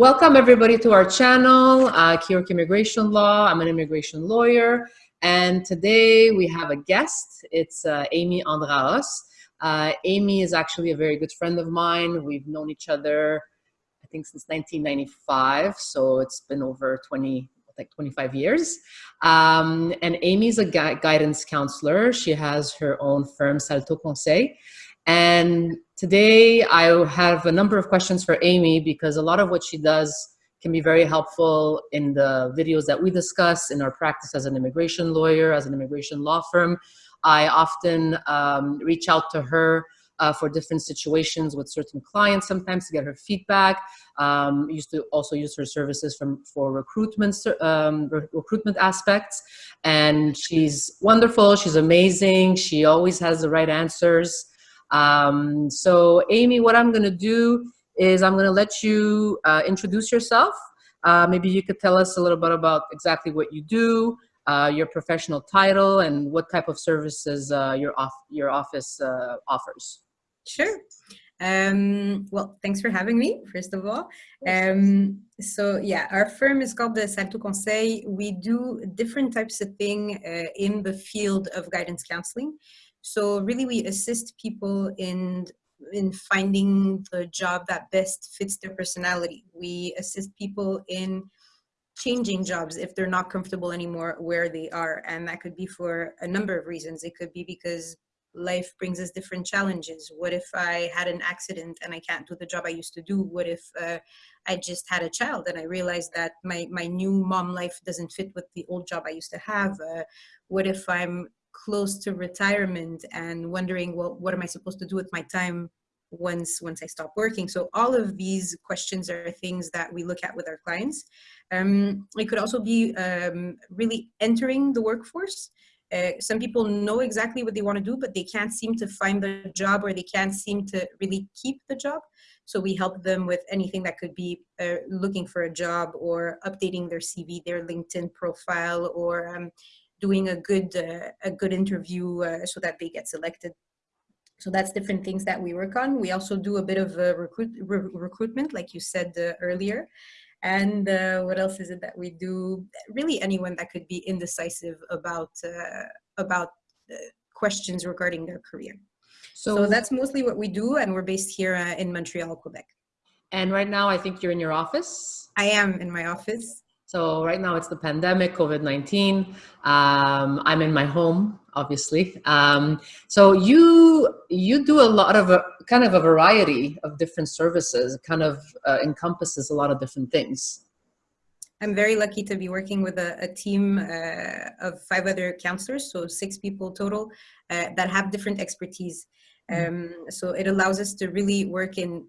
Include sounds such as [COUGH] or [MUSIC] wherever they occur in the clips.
Welcome everybody to our channel, uh, Immigration Law. I'm an immigration lawyer. And today we have a guest. It's uh, Amy Andraos. Uh, Amy is actually a very good friend of mine. We've known each other, I think since 1995. So it's been over 20, like 25 years. Um, and Amy's a gui guidance counselor. She has her own firm, Salto Conseil. And today I have a number of questions for Amy because a lot of what she does can be very helpful in the videos that we discuss in our practice as an immigration lawyer, as an immigration law firm. I often um, reach out to her uh, for different situations with certain clients sometimes to get her feedback. Um, used to also use her services from for recruitment um, re recruitment aspects. And she's wonderful. She's amazing. She always has the right answers. Um, so Amy, what I'm gonna do is I'm gonna let you uh, introduce yourself. Uh, maybe you could tell us a little bit about exactly what you do, uh, your professional title, and what type of services uh, your, off your office uh, offers. Sure. Um, well, thanks for having me, first of all. Um, so yeah, our firm is called the Salto Conseil. We do different types of thing uh, in the field of guidance counseling. So really we assist people in in finding the job that best fits their personality. We assist people in changing jobs if they're not comfortable anymore where they are. And that could be for a number of reasons. It could be because life brings us different challenges. What if I had an accident and I can't do the job I used to do? What if uh, I just had a child and I realized that my, my new mom life doesn't fit with the old job I used to have? Uh, what if I'm close to retirement and wondering, well, what am I supposed to do with my time once once I stop working? So all of these questions are things that we look at with our clients. Um, it could also be um, really entering the workforce. Uh, some people know exactly what they want to do, but they can't seem to find the job or they can't seem to really keep the job. So we help them with anything that could be uh, looking for a job or updating their CV, their LinkedIn profile, or um, doing a good uh, a good interview uh, so that they get selected. So that's different things that we work on. We also do a bit of uh, recruit re recruitment, like you said uh, earlier. And uh, what else is it that we do? Really, anyone that could be indecisive about uh, about questions regarding their career. So, so, that's mostly what we do, and we're based here in Montreal, Quebec. And right now, I think you're in your office. I am in my office. So right now it's the pandemic, COVID-19. Um, I'm in my home, obviously. Um, so you you do a lot of a kind of a variety of different services. It kind of uh, encompasses a lot of different things. I'm very lucky to be working with a, a team uh, of five other counselors, so six people total, uh, that have different expertise. Mm-hmm. Um, so it allows us to really work in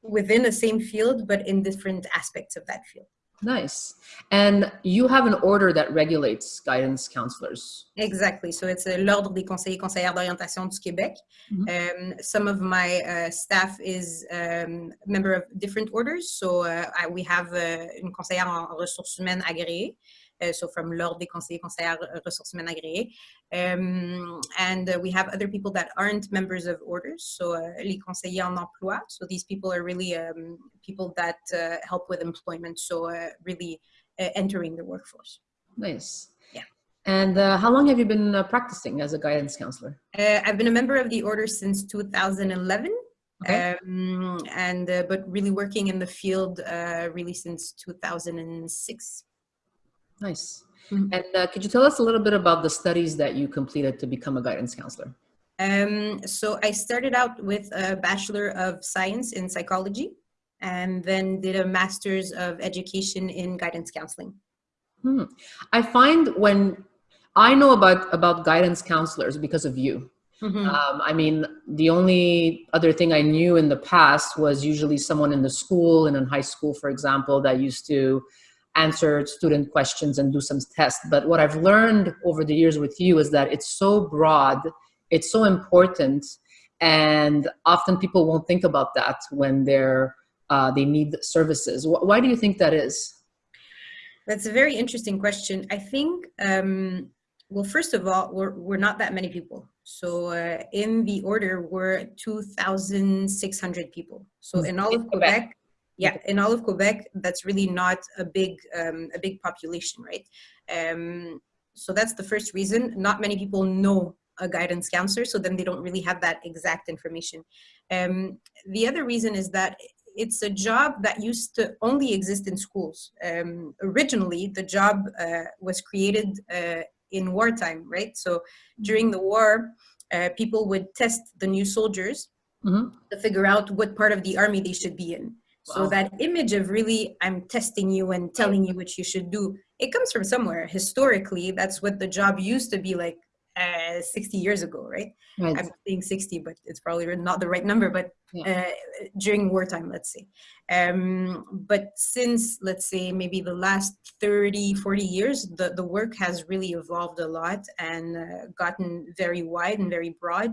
within the same field, but in different aspects of that field. Nice. And you have an order that regulates guidance counselors. Exactly. So it's a l'Ordre des conseillers conseillères d'orientation du Québec. Mm -hmm. um, some of my uh, staff is um, member of different orders. So uh, I, we have uh, une conseillère en ressources humaines agréée. Uh, so from l'Ordre des conseillers conseillères ressources humaines agréées. Um, and uh, we have other people that aren't members of orders, so uh, les conseillers en emploi. So these people are really um, people that uh, help with employment, so uh, really uh, entering the workforce. Nice. Yeah. And how long have you been practicing as a guidance counselor? I've been a member of the order since 2011. Okay. Um, and but really working in the field really since 2006. Nice. Mm -hmm. And uh, could you tell us a little bit about the studies that you completed to become a guidance counselor? Um, so I started out with a Bachelor of Science in Psychology and then did a Master's of Education in Guidance Counseling. Hmm. I find when I know about, about guidance counselors because of you. Mm -hmm. um, I mean, the only other thing I knew in the past was usually someone in the school, and in high school, for example, that used to answer student questions and do some tests. But what I've learned over the years with you is that it's so broad, it's so important, and often people won't think about that when they're uh, they need services. Why do you think that is? That's a very interesting question. I think, um, well, first of all, we're, we're not that many people. So uh, in the order, we're 2,600 people. So mm -hmm. in all of Quebec, Yeah, in all of Quebec, that's really not a big um, a big population, right? Um, so that's the first reason. Not many people know a guidance counselor, so then they don't really have that exact information. Um, the other reason is that it's a job that used to only exist in schools. Um, originally, the job uh, was created uh, in wartime, right? So during the war, uh, people would test the new soldiers Mhm. to figure out what part of the army they should be in. So Wow. that image of really, I'm testing you and telling you what you should do, it comes from somewhere. Historically, that's what the job used to be like uh, 60 years ago, right? Right. I'm saying 60, but it's probably not the right number, but uh, during wartime, let's say. Um, but since, let's say, maybe the last 30, 40 years, the, the work has really evolved a lot and uh, gotten very wide and very broad.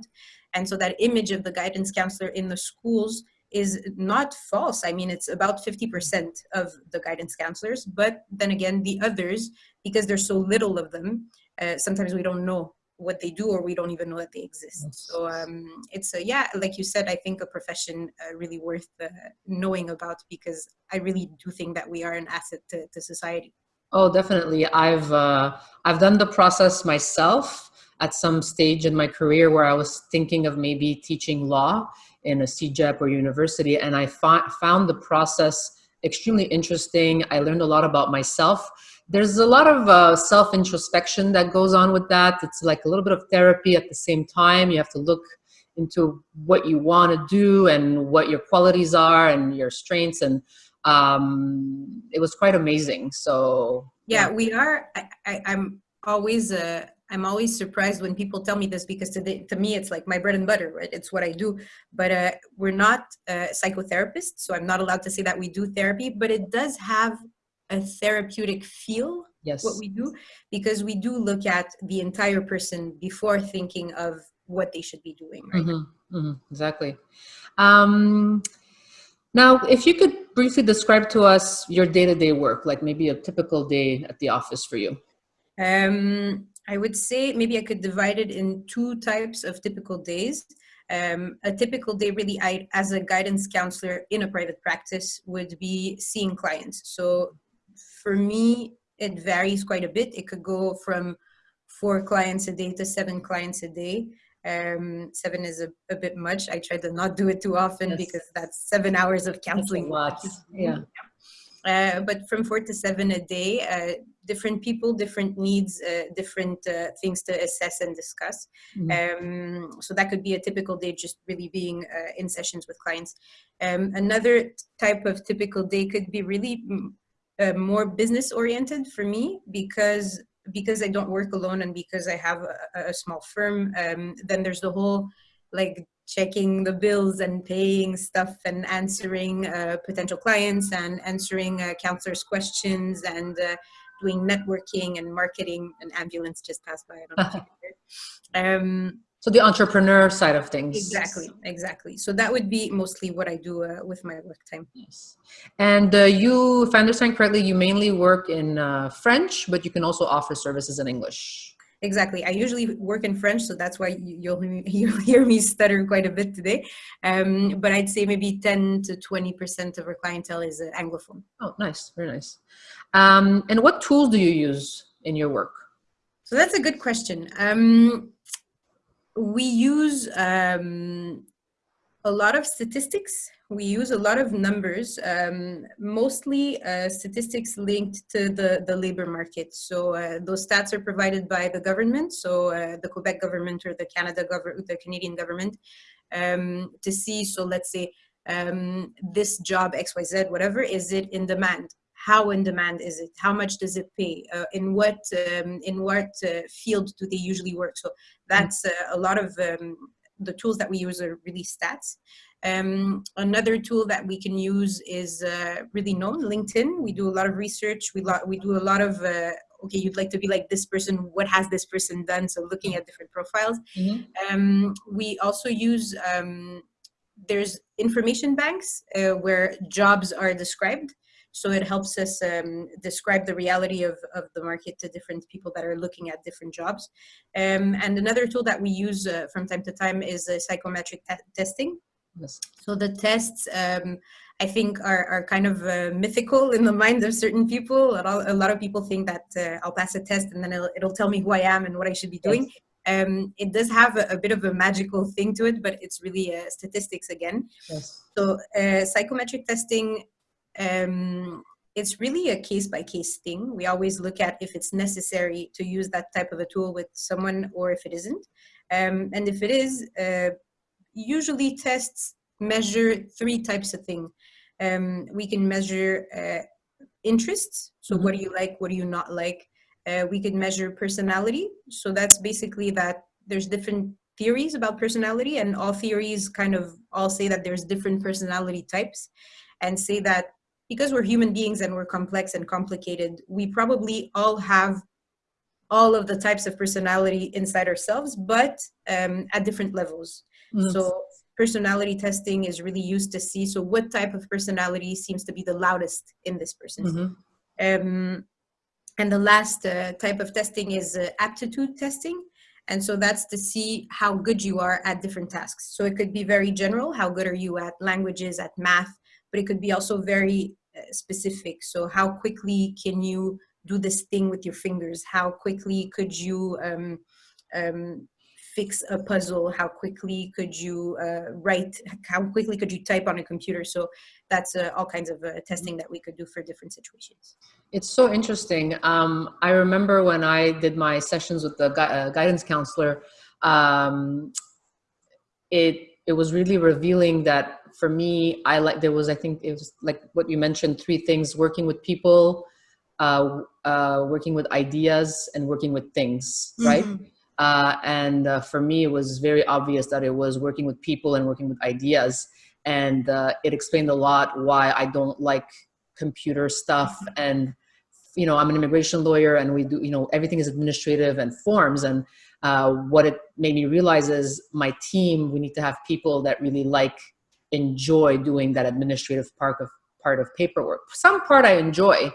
And so that image of the guidance counselor in the schools is not false. I mean, it's about 50% of the guidance counselors, but then again, the others, because there's so little of them, uh, sometimes we don't know what they do or we don't even know that they exist so um, it's a yeah like you said i think a profession uh, really worth uh, knowing about because i really do think that we are an asset to, to society Oh, definitely. I've uh, I've done the process myself at some stage in my career where I was thinking of maybe teaching law in a CEGEP or university, and I found the process extremely interesting. I learned a lot about myself. There's a lot of uh, self introspection that goes on with that. It's like a little bit of therapy at the same time. You have to look into what you want to do and what your qualities are and your strengths and um, it was quite amazing. So yeah we are I, I, i'm always uh, i'm always surprised when people tell me this because to, the, to me it's like my bread and butter right? It's what i do. But uh, we're not uh, psychotherapists so i'm not allowed to say that we do therapy but it does have a therapeutic feel yes, what we do because we do look at the entire person before thinking of what they should be doing right? Mhm, mhm, exactly. Um, now, if you could briefly describe to us your day-to-day work, like maybe a typical day at the office for you. Um, I would say maybe I could divide it in two types of typical days. Um, a typical day, really, I, as a guidance counselor in a private practice, would be seeing clients. So for me, it varies quite a bit. It could go from four clients a day to seven clients a day. Um, seven is a, a bit much. I try to not do it too often Yes. because that's seven hours of That's counseling. lot. [LAUGHS] Yeah. Uh, but from four to seven a day, uh, different people, different needs, uh, different uh, things to assess and discuss. Um, so that could be a typical day, just really being uh, in sessions with clients. Um, another type of typical day could be really mm, uh, more business oriented for me because because I don't work alone and because I have a, a small firm. Um, then there's the whole like checking the bills and paying stuff and answering uh, potential clients and answering uh, counselors' questions and uh, doing networking and marketing. An ambulance just passed by. I don't know if you can hear. Um, So the entrepreneur side of things. exactly, exactly. So that would be mostly what I do uh, with my work time. Yes. And uh, you, if I understand correctly, you mainly work in uh, French, but you can also offer services in English. Exactly. I usually work in French, so that's why you- you'll [LAUGHS] you'll hear me stutter quite a bit today. Um, but I'd say maybe ten to twenty percent of our clientele is uh, anglophone. Oh, nice. Very nice. Um, and what tools do you use in your work? So that's a good question. Um, we use um, a lot of statistics. We use a lot of numbers, um, mostly uh, statistics linked to the, the labor market. So uh, those stats are provided by the government, so uh, the Quebec government or the Canada government, the Canadian government, um, to see. So let's say um, this job X Y Z, whatever, is it in demand? How in demand is it? How much does it pay? Uh, in what um, in what uh, field do they usually work? So that's uh, a lot of um, the tools that we use are really stats. Um, another tool that we can use is uh, really known, LinkedIn. We do a lot of research. We, lo- we do a lot of, uh, okay, you'd like to be like this person. What has this person done? So looking at different profiles. Mhm. Um, we also use, um, there's information banks uh, where jobs are described. So it helps us um, describe the reality of, of the market to different people that are looking at different jobs. Um, and another tool that we use uh, from time to time is uh, psychometric te- testing. Yes. So the tests, um, I think, are, are kind of uh, mythical in the mind of certain people. A lot, a lot of people think that uh, I'll pass a test and then it'll, it'll, tell me who I am and what I should be doing. Yes. Um, it does have a, a, bit of a magical thing to it, but it's really uh, statistics again. Yes. So uh, psychometric testing, um, it's really a case by case thing. We always look at if it's necessary to use that type of a tool with someone or if it isn't. Um, and if it is, uh, usually tests measure three types of thing. Um, we can measure uh, interests. So mm-hmm. what do you like? What do you not like? Uh, we could measure personality. So that's basically that there's different theories about personality and all theories kind of all say that there's different personality types and say that because we're human beings and we're complex and complicated, we probably all have all of the types of personality inside ourselves, but um, at different levels. Mm-hmm. So personality testing is really used to see so what type of personality seems to be the loudest in this person. Mm-hmm. Um, and the last uh, type of testing is uh, aptitude testing. And so that's to see how good you are at different tasks. So it could be very general, how good are you at languages, at math, but it could be also very specific. So how quickly can you do this thing with your fingers? How quickly could you um, um, fix a puzzle? How quickly could you uh, write? How quickly could you type on a computer? So that's uh, all kinds of uh, testing that we could do for different situations. It's so interesting. Um, I remember when I did my sessions with the gu uh, guidance counselor, um, it it was really revealing that for me, I like there was I think it was like what you mentioned, three things: working with people, uh, uh, working with ideas, and working with things. Right. Mm -hmm uh, and uh, for me, it was very obvious that it was working with people and working with ideas. And uh, it explained a lot why I don't like computer stuff. Mm-hmm. And, you know, I'm an immigration lawyer and we do, you know, everything is administrative and forms. And uh, what it made me realize is my team, we need to have people that really like, enjoy doing that administrative part of, part of paperwork. Some part I enjoy.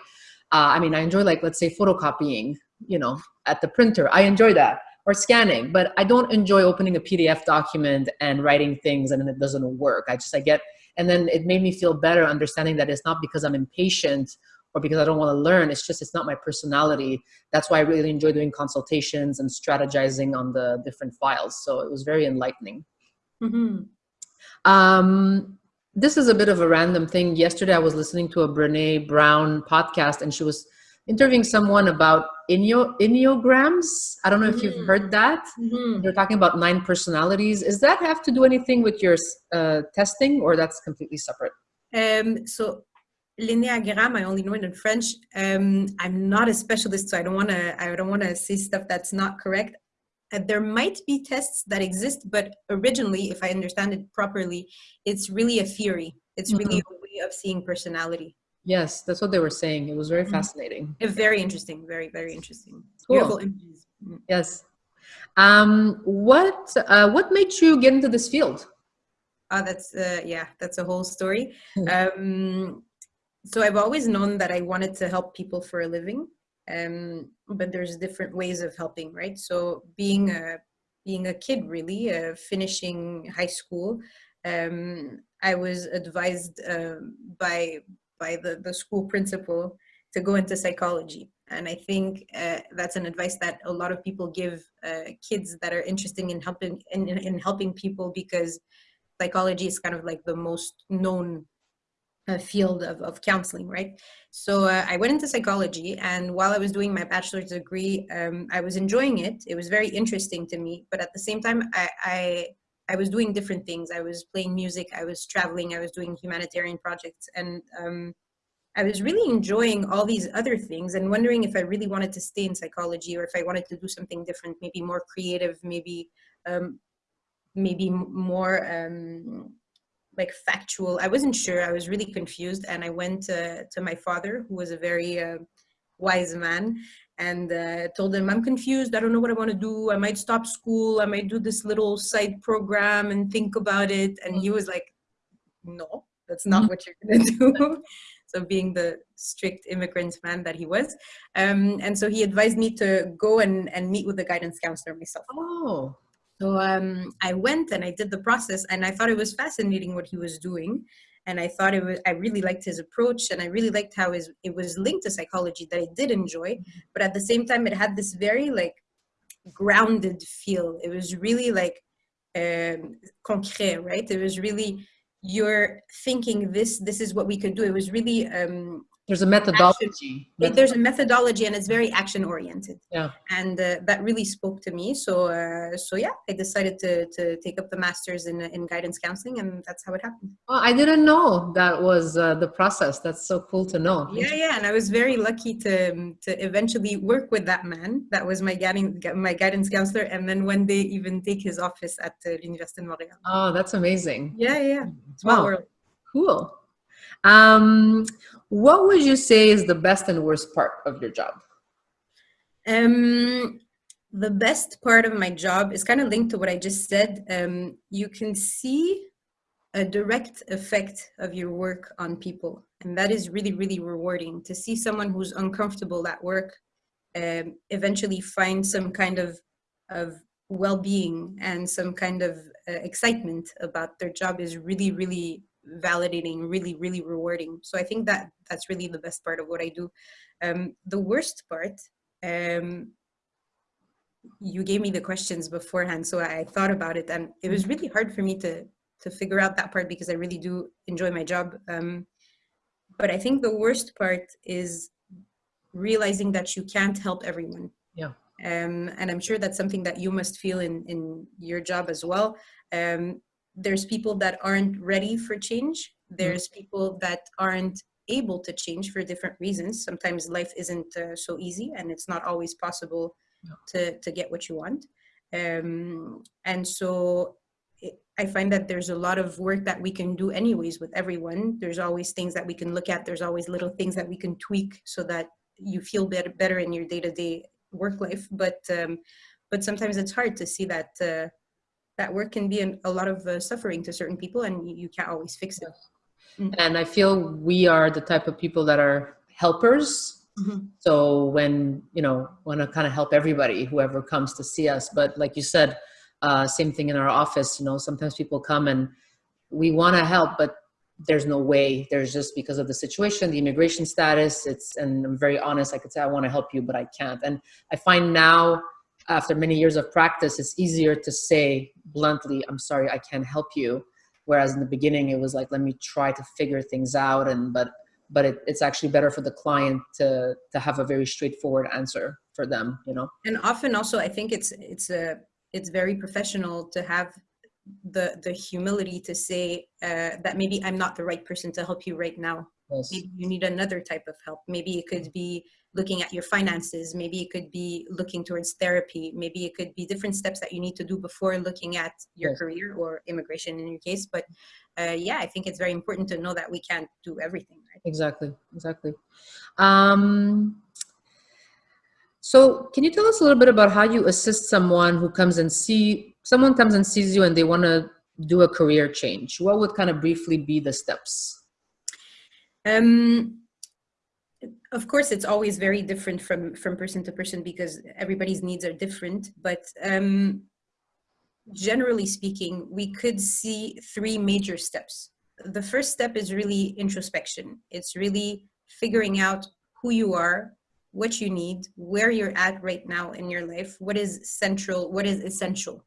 Uh, I mean, I enjoy like, let's say photocopying, you know, at the printer. I enjoy that or scanning, but I don't enjoy opening a PDF document and writing things and then it doesn't work. I just, I get, and then it made me feel better understanding that it's not because I'm impatient or because I don't want to learn. It's just, it's not my personality. That's why I really enjoy doing consultations and strategizing on the different files. So it was very enlightening. Mm -hmm. um, this is a bit of a random thing. Yesterday, I was listening to a Brene Brown podcast and she was interviewing someone about enneagrams. I don't know if you've mm-hmm. heard that. Mm-hmm. They're talking about nine personalities. Does that have to do anything with your uh, testing, or that's completely separate? Um, so L'enneagram, I only know it in French. Um, I'm not a specialist, so I don't want to. I don't want to say stuff that's not correct. Uh, there might be tests that exist, but originally, if I understand it properly, it's really a theory. It's really mm-hmm. a way of seeing personality. Yes, that's what they were saying. It was very mm-hmm. fascinating. Very interesting. Very, very interesting. Cool. Beautiful images. Mm. Yes. Um, what uh, what made you get into this field? Oh, that's uh, yeah, that's a whole story. [LAUGHS] um, so I've always known that I wanted to help people for a living, um, but there's different ways of helping, right? So being a being a kid, really, uh, finishing high school, um, I was advised uh, by by the, the school principal to go into psychology. And I think uh, that's an advice that a lot of people give uh, kids that are interested in helping in, in, helping people because psychology is kind of like the most known field of, of counseling, right? So uh, I went into psychology, and while I was doing my bachelor's degree, um, I was enjoying it. It was very interesting to me, but at the same time, I, I I was doing different things. I was playing music, I was traveling, I was doing humanitarian projects, and um, I was really enjoying all these other things and wondering if I really wanted to stay in psychology or if I wanted to do something different, maybe more creative, maybe um, maybe more um, like factual. I wasn't sure. I was really confused, and I went to, to my father, who was a very uh, wise man, and uh, told him, I'm confused. I don't know what I want to do. I might stop school. I might do this little side program and think about it. And he was like, no, that's not mm-hmm. what you're going [LAUGHS] to do. so being the strict immigrant man that he was. Um, and so he advised me to go and, and meet with the guidance counselor myself. Oh. So um, I went and I did the process, and I thought it was fascinating what he was doing, and I thought it was. I really liked his approach, and I really liked how his, it was linked to psychology that I did enjoy, but at the same time, it had this very like grounded feel. It was really like um, concret, right? It was really you're thinking this. This is what we could do. It was really um, there's a methodology. Action, there's a methodology, and it's very action oriented. Yeah, and uh, that really spoke to me. So, uh, so yeah, I decided to to take up the masters in in guidance counseling, and that's how it happened. Well, I didn't know that was uh, the process. That's so cool to know. Yeah, yeah, and I was very lucky to um, to eventually work with that man. That was my guiding my guidance counselor, and then one day even take his office at uh, l'Université de Montréal. Oh, that's amazing. Yeah, yeah, wow. Cool. Um, what would you say is the best and worst part of your job? Um, the best part of my job is kind of linked to what I just said. Um, you can see a direct effect of your work on people. And that is really, really rewarding to see someone who's uncomfortable at work um, eventually find some kind of, of well-being and some kind of uh, excitement about their job is really, really validating, really, really rewarding. So I think that that's really the best part of what I do. Um, the worst part, um, you gave me the questions beforehand, so I thought about it, and it was really hard for me to to figure out that part because I really do enjoy my job. Um, but I think the worst part is realizing that you can't help everyone. Yeah. Um, and I'm sure that's something that you must feel in in your job as well. Um, there's people that aren't ready for change. Mm-hmm. There's people that aren't able to change for different reasons. Sometimes life isn't uh, so easy and it's not always possible no. to, to get what you want. Um, and so it, I find that there's a lot of work that we can do anyways with everyone. There's always things that we can look at. There's always little things that we can tweak so that you feel better, better in your day-to-day -day work life. But, um, but sometimes it's hard to see that uh, that work can be an, a lot of uh, suffering to certain people and you, you can't always fix it. Mm-hmm. And I feel we are the type of people that are helpers. Mm-hmm. So when, you know, want to kind of help everybody, whoever comes to see us. But like you said, uh, same thing in our office, you know, sometimes people come and we want to help, but there's no way there's just because of the situation the immigration status it's and i'm very honest i could say i want to help you but i can't and i find now after many years of practice, it's easier to say bluntly, I'm sorry, I can't help you. Whereas in the beginning, it was like, let me try to figure things out. And, but, but it, it's actually better for the client to, to have a very straightforward answer for them, you know? And often also, I think it's, it's a, it's very professional to have the, the humility to say uh, that maybe I'm not the right person to help you right now. Yes. Maybe you need another type of help. Maybe it could be looking at your finances. Maybe it could be looking towards therapy. Maybe it could be different steps that you need to do before looking at your yes. career or immigration in your case. But uh, yeah, I think it's very important to know that we can't do everything. Right? Exactly, exactly. Um, so can you tell us a little bit about how you assist someone who comes and see, someone comes and sees you and they want to do a career change? What would kind of briefly be the steps? Um, of course, it's always very different from, from person to person because everybody's needs are different. But um, generally speaking, we could see three major steps. The first step is really introspection. It's really figuring out who you are, what you need, where you're at right now in your life, what is central, what is essential.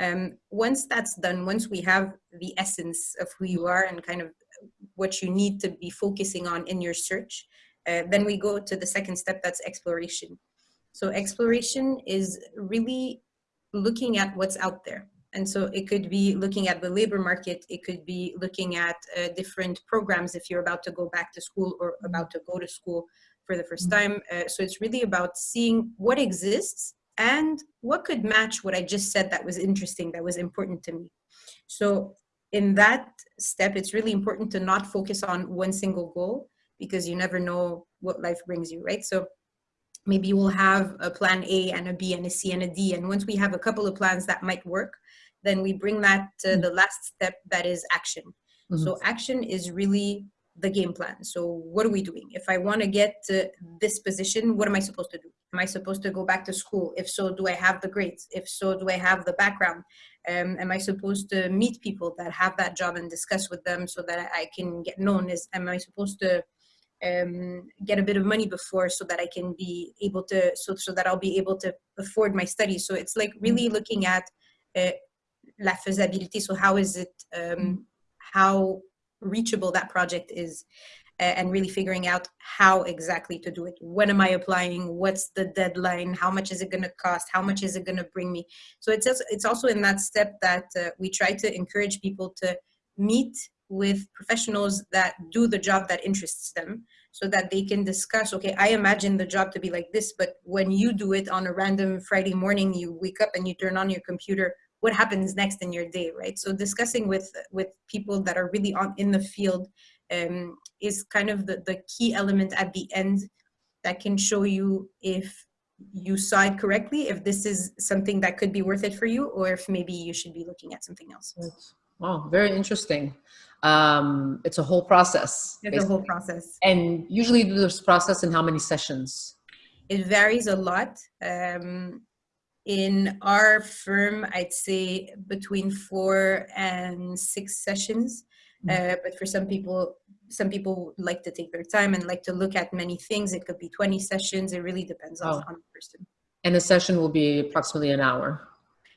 Um, once that's done, once we have the essence of who you are and kind of what you need to be focusing on in your search, uh, then we go to the second step, that's exploration. So exploration is really looking at what's out there. And so it could be looking at the labor market, it could be looking at uh, different programs if you're about to go back to school or about to go to school for the first time. Uh, so it's really about seeing what exists and what could match what I just said that was interesting, that was important to me. So in that step, it's really important to not focus on one single goal, because you never know what life brings you, right? So maybe we'll have a plan A and a B and a C and a D. And once we have a couple of plans that might work, then we bring that to mm-hmm. the last step that is action. Mm -hmm. So action is really the game plan. So what are we doing? If I want to get to this position, what am I supposed to do? Am I supposed to go back to school? If so, do I have the grades? If so, do I have the background? Um, am I supposed to meet people that have that job and discuss with them so that I can get known? Is am I supposed to um, get a bit of money before so that I can be able to so so that I'll be able to afford my studies. So it's like really Mm-hmm. looking at uh, la faisabilité. So how is it um, how reachable that project is and really figuring out how exactly to do it. When am I applying? What's the deadline? How much is it going to cost? How much is it going to bring me? So it's also, it's also in that step that uh, we try to encourage people to meet with professionals that do the job that interests them so that they can discuss okay i imagine the job to be like this but when you do it on a random friday morning you wake up and you turn on your computer what happens next in your day right so discussing with with people that are really on in the field um, is kind of the, the key element at the end that can show you if you saw it correctly if this is something that could be worth it for you or if maybe you should be looking at something else Wow, very interesting. Um, it's a whole process. it's a whole process And usually do this process in how many sessions? it varies a lot um, in our firm i'd say between four and six sessions uh, but for some people some people like to take their time and like to look at many things it could be 20 sessions it really depends on, Oh. on the person And the session will be approximately an hour.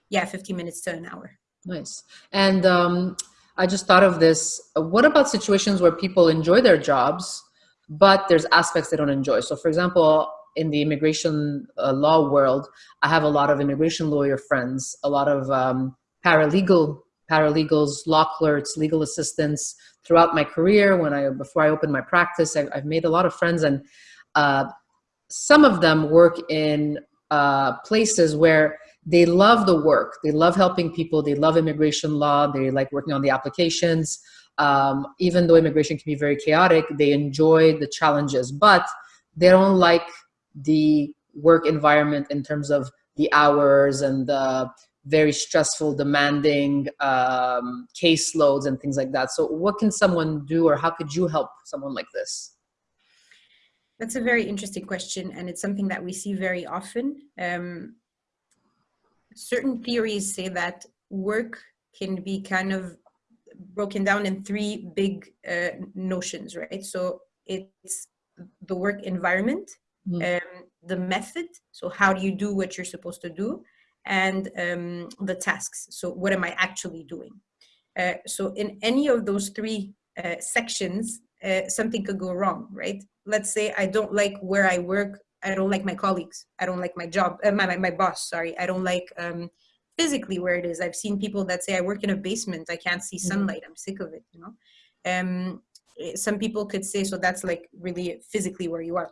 yeah 15 minutes to an hour Nice. And um, I just thought of this. What about situations where people enjoy their jobs, but there's aspects they don't enjoy? So, for example, in the immigration uh, law world, I have a lot of immigration lawyer friends, a lot of um, paralegal paralegals, law clerks, legal assistants throughout my career. When I before I opened my practice, I, I've made a lot of friends, and uh, some of them work in uh, places where they love the work. They love helping people. They love immigration law. They like working on the applications. Um, even though immigration can be very chaotic, they enjoy the challenges, but they don't like the work environment in terms of the hours and the very stressful, demanding um, caseloads and things like that. So, what can someone do, or how could you help someone like this? That's a very interesting question, and it's something that we see very often. Um, certain theories say that work can be kind of broken down in three big uh, notions, right? So it's the work environment, Mhm. um, the method, so how do you do what you're supposed to do, and um, the tasks, so what am I actually doing? Uh, so in any of those three uh, sections, uh, something could go wrong, right? Let's say I don't like where I work. I don't like my colleagues. I don't like my job, uh, my, my, my boss, sorry. I don't like um, physically where it is. I've seen people that say, I work in a basement. I can't see Mhm. sunlight. I'm sick of it, you know? Um, eh, some people could say, so that's like really physically where you are.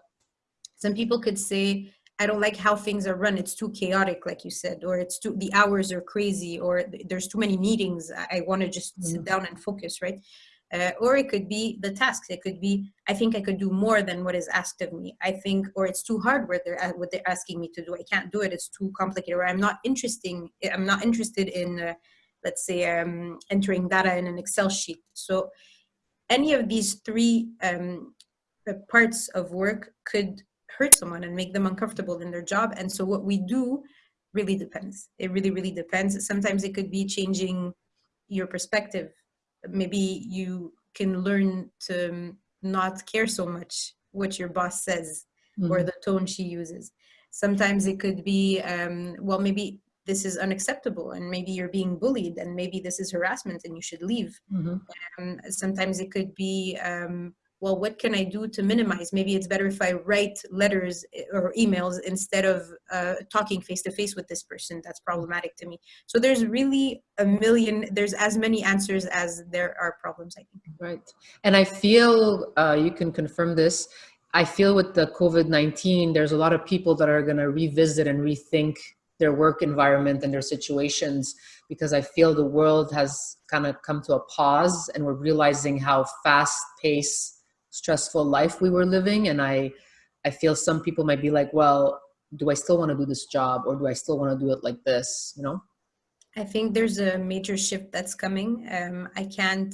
Some people could say, I don't like how things are run. It's too chaotic, like you said, or it's too, the hours are crazy, or there's too many meetings. I, I want to just sit Mhm. down and focus, right? Uh, or it could be the tasks. It could be I think I could do more than what is asked of me. I think, or it's too hard what they're what they're asking me to do. I can't do it. It's too complicated. Or I'm not interesting. I'm not interested in, uh, let's say, um, entering data in an Excel sheet. So any of these three um, parts of work could hurt someone and make them uncomfortable in their job. And so what we do really depends. It really, really depends. Sometimes it could be changing your perspective. Maybe you can learn to not care so much what your boss says or Mhm. the tone she uses. Sometimes it could be, um, well, maybe this is unacceptable and maybe you're being bullied and maybe this is harassment and you should leave. Mhm. Um, sometimes it could be, um, well, what can I do to minimize? Maybe it's better if I write letters eh, or emails instead of uh, talking face to face with this person. That's problematic to me. So there's really a million, there's as many answers as there are problems, I think. Right. And I feel uh, you can confirm this. I feel with the COVID 19, there's a lot of people that are going to revisit and rethink their work environment and their situations because I feel the world has kind of come to a pause and we're realizing how fast paced, stressful life we were living. And I, I feel some people might be like, well, do I still want to do this job or do I still want to do it like this? You know? I think there's a major shift that's coming. Um, I can't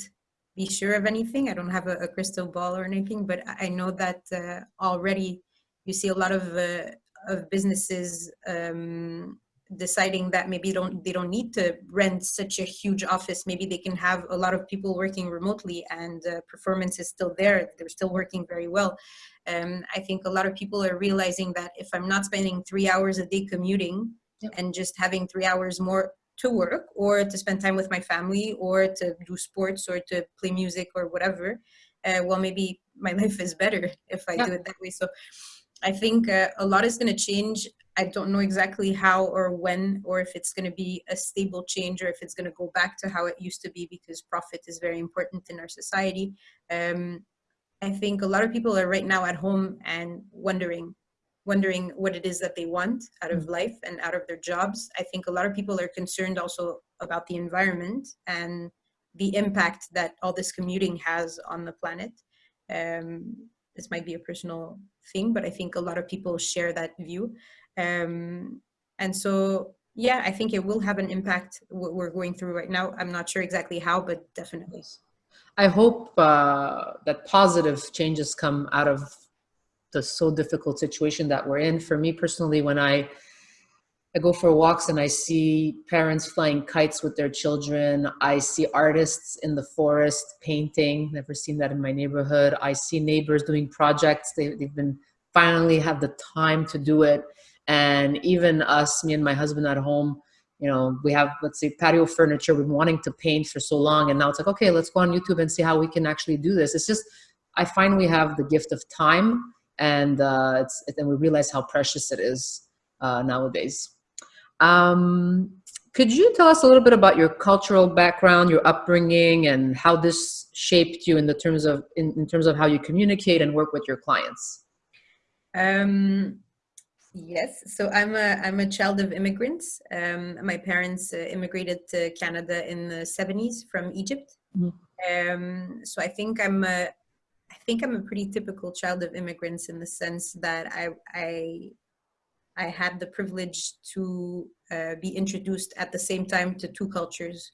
be sure of anything. I don't have a, a crystal ball or anything, but I know that uh, already you see a lot of uh, of businesses um, deciding that maybe don't they don't need to rent such a huge office. Maybe they can have a lot of people working remotely, and uh, performance is still there. They're still working very well. Um, I think a lot of people are realizing that if I'm not spending three hours a day commuting yep. and just having three hours more to work or to spend time with my family or to do sports or to play music or whatever, uh, well, maybe my [LAUGHS] life is better if I do it that way. So I think uh, a lot is going to change. I don't know exactly how or when, or if it's going to be a stable change or if it's going to go back to how it used to be because profit is very important in our society. Um, I think a lot of people are right now at home and wondering wondering what it is that they want out of mm. life and out of their jobs. I think a lot of people are concerned also about the environment and the impact that all this commuting has on the planet. Um, this might be a personal thing, but I think a lot of people share that view. Um, and so, yeah, I think it will have an impact what we're going through right now. I'm not sure exactly how, but definitely. I hope uh, that positive changes come out of the so difficult situation that we're in. For me personally, when I I go for walks and I see parents flying kites with their children. I see artists in the forest painting. Never seen that in my neighborhood. I see neighbors doing projects. They, they've been finally have the time to do it. And even us, me and my husband at home, you know, we have, let's say, patio furniture. We've been wanting to paint for so long. And now it's like, okay, let's go on YouTube and see how we can actually do this. It's just, I find we have the gift of time and uh, it's and we realize how precious it is uh, nowadays. Um, could you tell us a little bit about your cultural background, your upbringing, and how this shaped you in the terms of in, in terms of how you communicate and work with your clients? Um, yes, so I'm a I'm a child of immigrants. Um, my parents uh, immigrated to Canada in the 70s from Egypt. Mm -hmm. um, so I think I'm a I think I'm a pretty typical child of immigrants in the sense that I I, I had the privilege to uh, be introduced at the same time to two cultures.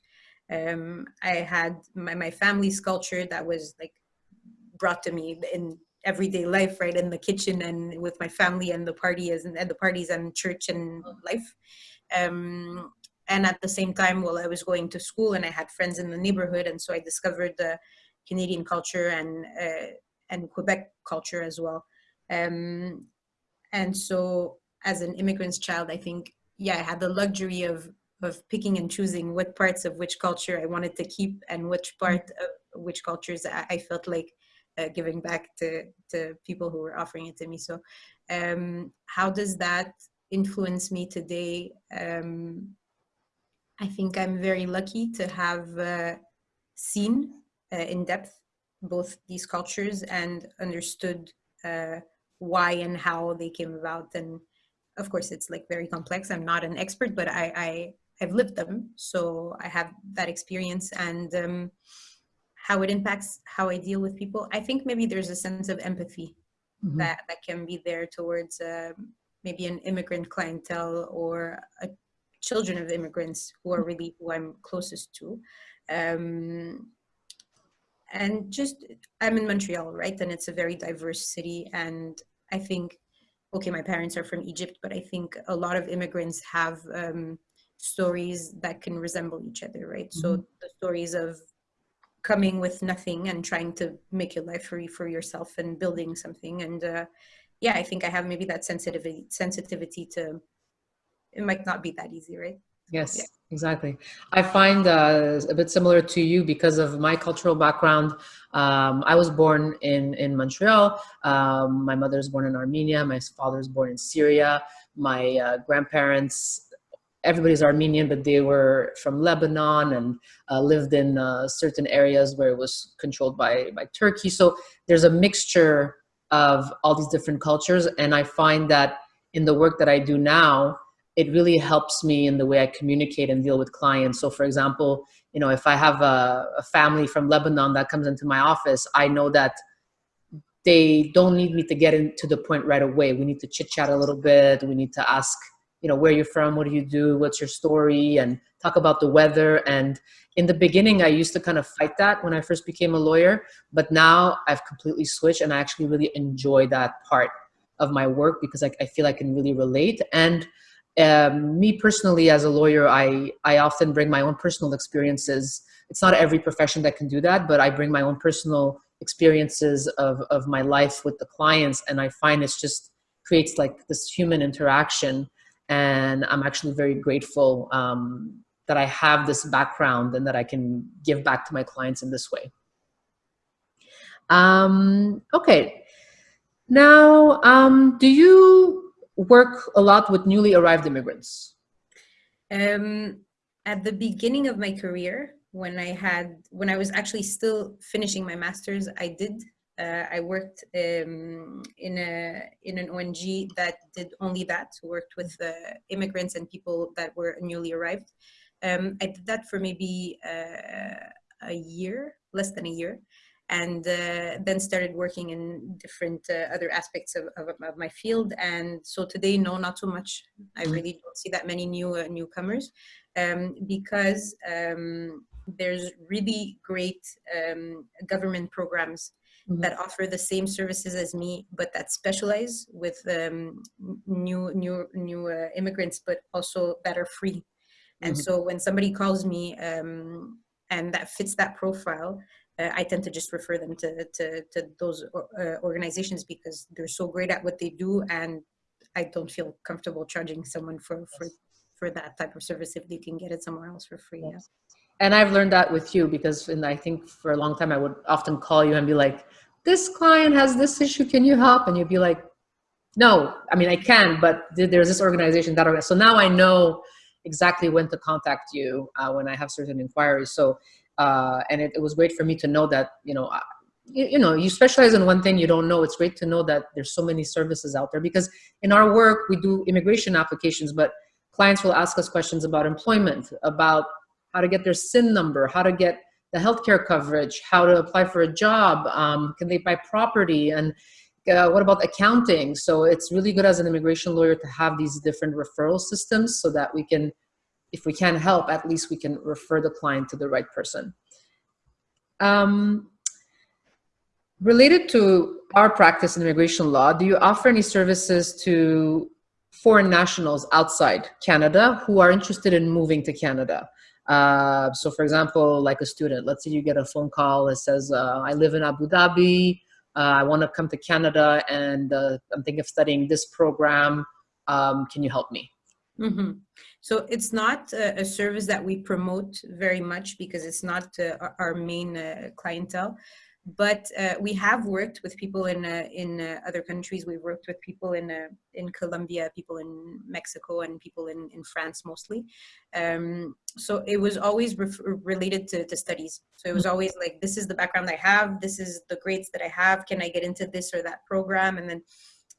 Um, I had my, my family's culture that was like brought to me in everyday life, right, in the kitchen and with my family and the parties and, the parties and church and life. Um, and at the same time, while I was going to school and I had friends in the neighborhood, and so I discovered the Canadian culture and uh, and Quebec culture as well. Um, and so, as an immigrant's child, I think yeah, I had the luxury of of picking and choosing what parts of which culture I wanted to keep and which part of which cultures I, I felt like uh, giving back to to people who were offering it to me. So, um, how does that influence me today? Um, I think I'm very lucky to have uh, seen uh, in depth both these cultures and understood uh, why and how they came about. And of course, it's like very complex. I'm not an expert, but I, I I've lived them, so I have that experience and um, how it impacts how I deal with people. I think maybe there's a sense of empathy mm-hmm. that that can be there towards uh, maybe an immigrant clientele or a, children of immigrants who are really who I'm closest to. Um, and just i'm in montreal right and it's a very diverse city and i think okay my parents are from egypt but i think a lot of immigrants have um, stories that can resemble each other right mm-hmm. so the stories of coming with nothing and trying to make your life free for yourself and building something and uh, yeah i think i have maybe that sensitivity sensitivity to it might not be that easy right Yes, yeah. exactly. I find uh, a bit similar to you because of my cultural background. Um, I was born in, in Montreal. Um, my mother was born in Armenia. My father was born in Syria. My uh, grandparents, everybody's Armenian, but they were from Lebanon and uh, lived in uh, certain areas where it was controlled by, by Turkey. So there's a mixture of all these different cultures. And I find that in the work that I do now, it really helps me in the way I communicate and deal with clients. So for example, you know, if I have a, a, family from Lebanon that comes into my office, I know that they don't need me to get into the point right away. We need to chit chat a little bit. We need to ask, you know, where you're from, what do you do, what's your story, and talk about the weather. And in the beginning, I used to kind of fight that when I first became a lawyer, but now I've completely switched and I actually really enjoy that part of my work because I, I feel I can really relate. And um, me personally, as a lawyer, I, I often bring my own personal experiences. It's not every profession that can do that, but I bring my own personal experiences of, of my life with the clients. And I find it's just creates like this human interaction and I'm actually very grateful um, that I have this background and that I can give back to my clients in this way. Um, okay, now um, do you work a lot with newly arrived immigrants? Um, at the beginning of my career, when I had, when I was actually still finishing my master's, I did uh, I worked um, in a in an ONG that did only that, worked with uh, immigrants and people that were newly arrived. Um, I did that for maybe uh, a year, less than a year, and uh, then started working in different uh, other aspects of, of, of, my field. And so today, no, not so much. I mm-hmm. really don't see that many new uh, newcomers um, because um, there's really great um, government programs mm-hmm. that offer the same services as me, but that specialize with um, new new new uh, immigrants, but also that are free. And mm-hmm. so when somebody calls me um, and that fits that profile, uh, I tend to just refer them to to, to those uh, organizations because they're so great at what they do, and I don't feel comfortable charging someone for for for that type of service if they can get it somewhere else for free. Yes. And I've learned that with you because, and I think for a long time I would often call you and be like, this client has this issue, can you help? And you'd be like, no, I mean, I can, but there's this organization that, so now I know exactly when to contact you uh, when I have certain inquiries. So, uh, and it, it, was great for me to know that, you know, you, you, know, you specialize in one thing you don't know. It's great to know that there's so many services out there because in our work, we do immigration applications, but clients will ask us questions about employment, about how to get their SIN number, how to get the healthcare coverage, how to apply for a job, um, can they buy property, and uh, what about accounting? So it's really good as an immigration lawyer to have these different referral systems so that we can, if we can help, at least we can refer the client to the right person. Um, related to our practice in immigration law, do you offer any services to foreign nationals outside Canada who are interested in moving to Canada? Uh, so for example, like a student, let's say you get a phone call that says, uh, I live in Abu Dhabi, uh, I want to come to Canada and uh, I'm thinking of studying this program. Um, can you help me? Mm -hmm. So it's not a, service that we promote very much because it's not uh, our main clientele but uh, we have worked with people in uh, in uh, other countries. We've worked with people in uh, in Colombia, people in Mexico, and people in in France mostly. Um, so it was always related to, to studies. So it was always like, this is the background I have. This is the grades that I have. Can I get into this or that program? And then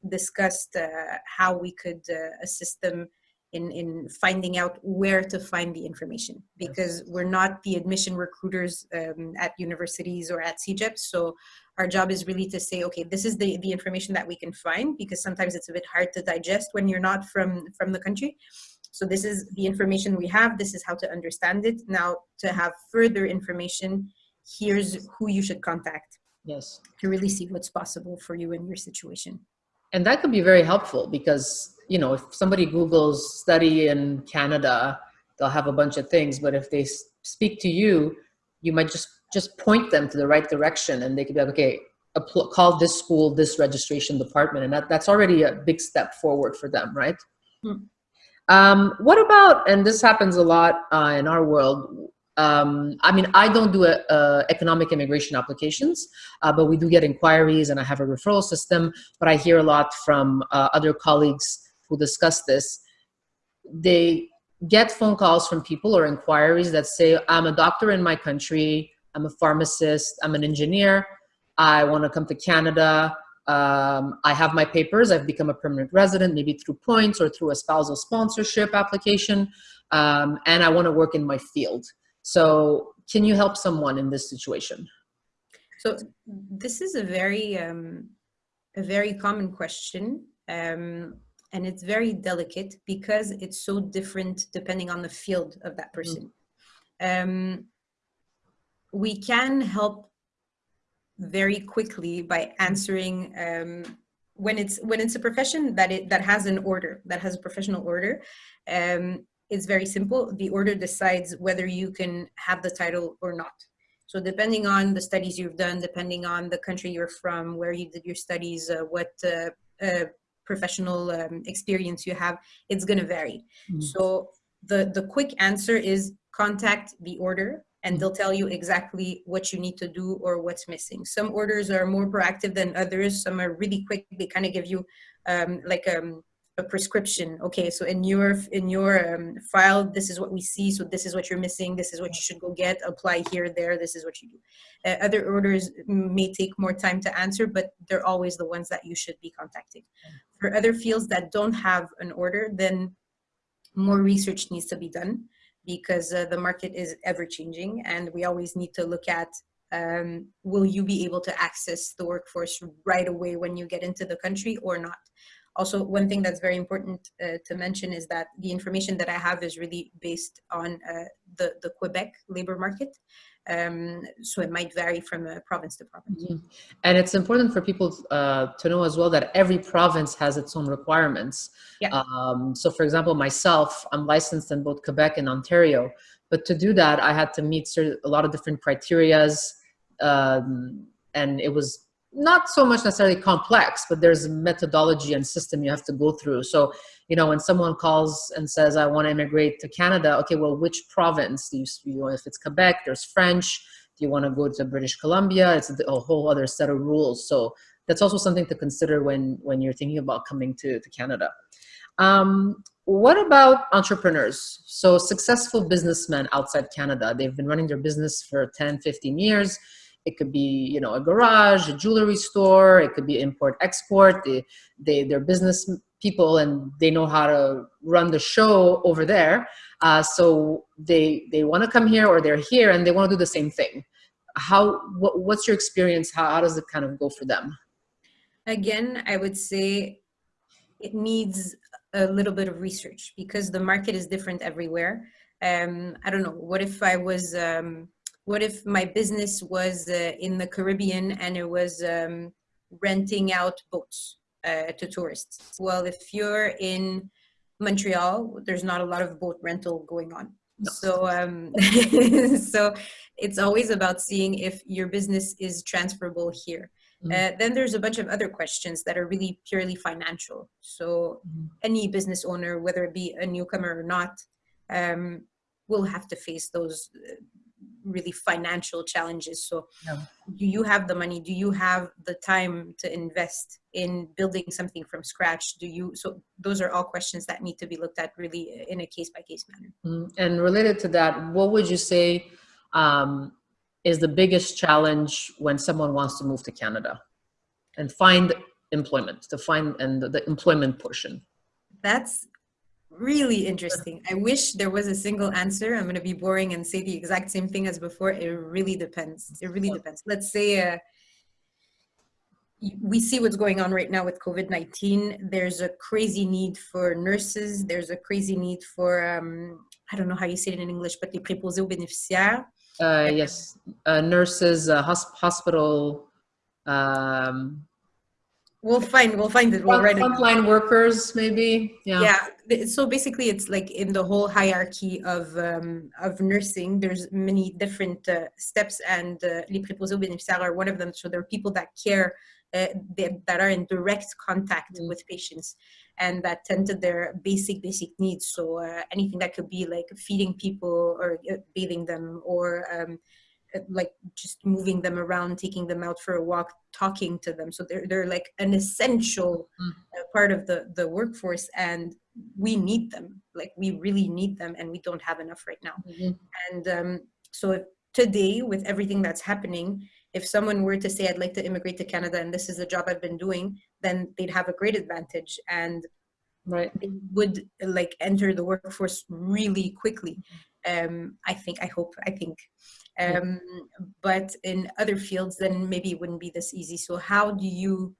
discussed uh, how we could uh, assist them in, in finding out where to find the information because we're not the admission recruiters um, at universities or at CEGEP. So our job is really to say, okay, this is the, the information that we can find because sometimes it's a bit hard to digest when you're not from, from the country. So this is the information we have. This is how to understand it. Now to have further information, here's who you should contact. Yes. To really see what's possible for you in your situation. And that could be very helpful because you know, if somebody Googles study in Canada, they'll have a bunch of things. But if they speak to you, you might just just point them to the right direction, and they could be like, okay, call this school, this registration department, and that, that's already a big step forward for them, right? Hmm. Um, what about, and this happens a lot uh, in our world, um, I mean, I don't do a, a economic immigration applications, uh, but we do get inquiries and I have a referral system, but I hear a lot from uh, other colleagues who discuss this, they get phone calls from people or inquiries that say, I'm a doctor in my country, I'm a pharmacist, I'm an engineer, I want to come to Canada, um, I have my papers, I've become a permanent resident, maybe through points or through a spousal sponsorship application, um, and I want to work in my field. So can you help someone in this situation? So this is a very, um, a very common question. Um, and it's very delicate because it's so different depending on the field of that person. Um, we can help very quickly by answering um, when it's when it's a profession that it that has an order that has a professional order um, it's very simple the order decides whether you can have the title or not so depending on the studies you've done depending on the country you're from where you did your studies uh, what uh, uh, professional um, experience you have it's going to vary mm. so the the quick answer is contact the order and they'll tell you exactly what you need to do or what's missing. Some orders are more proactive than others. Some are really quick. They kind of give you um, like um, a prescription. Okay, so in your in your um, file, this is what we see. So this is what you're missing. This is what you should go get. Apply here, there. This is what you do. Uh, other orders may take more time to answer, but they're always the ones that you should be contacting. For other fields that don't have an order, then more research needs to be done because uh, the market is ever changing and we always need to look at um, will you be able to access the workforce right away when you get into the country or not also one thing that's very important uh, to mention is that the information that i have is really based on uh, the the quebec labor market um, so it might vary from a province to province. Mm -hmm. And it's important for people uh, to know as well that every province has its own requirements. Yeah. Um, so for example, myself, I'm licensed in both Quebec and Ontario, but to do that, I had to meet a lot of different criterias, um, and it was not so much necessarily complex, but there's a methodology and system you have to go through. So, you know, when someone calls and says, I want to immigrate to Canada, okay, well, which province? Do you, you know, if it's Quebec, there's French. Do you want to go to British Columbia? It's a whole other set of rules. So that's also something to consider when, when you're thinking about coming to, to Canada. Um, what about entrepreneurs? So successful businessmen outside Canada, they've been running their business for 10, 15 years it could be, you know, a garage, a jewelry store. It could be import export. They, they, they're business people and they know how to run the show over there. Uh, so they, they want to come here or they're here and they want to do the same thing. How, what, what's your experience? How, how does it kind of go for them? Again, I would say it needs a little bit of research because the market is different everywhere. Um, I don't know, what if I was, um, what if my business was uh, in the Caribbean and it was um, renting out boats uh, to tourists? Well, if you're in Montreal, there's not a lot of boat rental going on. No. So, um, [LAUGHS] so it's always about seeing if your business is transferable here. Mm -hmm. uh, then there's a bunch of other questions that are really purely financial. So mm -hmm. any business owner, whether it be a newcomer or not, um, will have to face those really financial challenges. So yeah. do you have the money? Do you have the time to invest in building something from scratch? Do you so those are all questions that need to be looked at really in a case by case manner. Mm, and related to that what would you say um, is the biggest challenge when someone wants to move to canada and find employment to find and the, the employment portion? That's really interesting. I wish there was a single answer. I'm going to be boring and say the exact same thing as before. It really depends. It really depends. Let's say uh, we see what's going on right now with COVID-19. There's a crazy need for nurses. There's a crazy need for, um, I don't know how you say it in English, but les préposés aux bénéficiaires. Uh, yes, uh, nurses, uh, hosp hospital, um, We'll find we'll find it. We'll write it. Frontline workers, maybe. Yeah. Yeah. So basically, it's like in the whole hierarchy of um, of nursing. There's many different uh, steps, and uh, les préposés aux bénéficiaires are one of them. So there are people that care, uh, they, that are in direct contact mm. with patients, and that tend to their basic basic needs. So uh, anything that could be like feeding people or uh, bathing them or um, like just moving them around, taking them out for a walk, talking to them. So they're, they're like an essential mm. uh, part of the, the workforce and we need them. Like we really need them and we don't have enough right now. Mm -hmm. And um, so if, today with everything that's happening, if someone were to say, I'd like to immigrate to Canada and this is the job I've been doing, then they'd have a great advantage and right. would like enter the workforce really quickly. Um, I think, I hope, I think. Um, but in other fields, then maybe it wouldn't be this easy. So how do you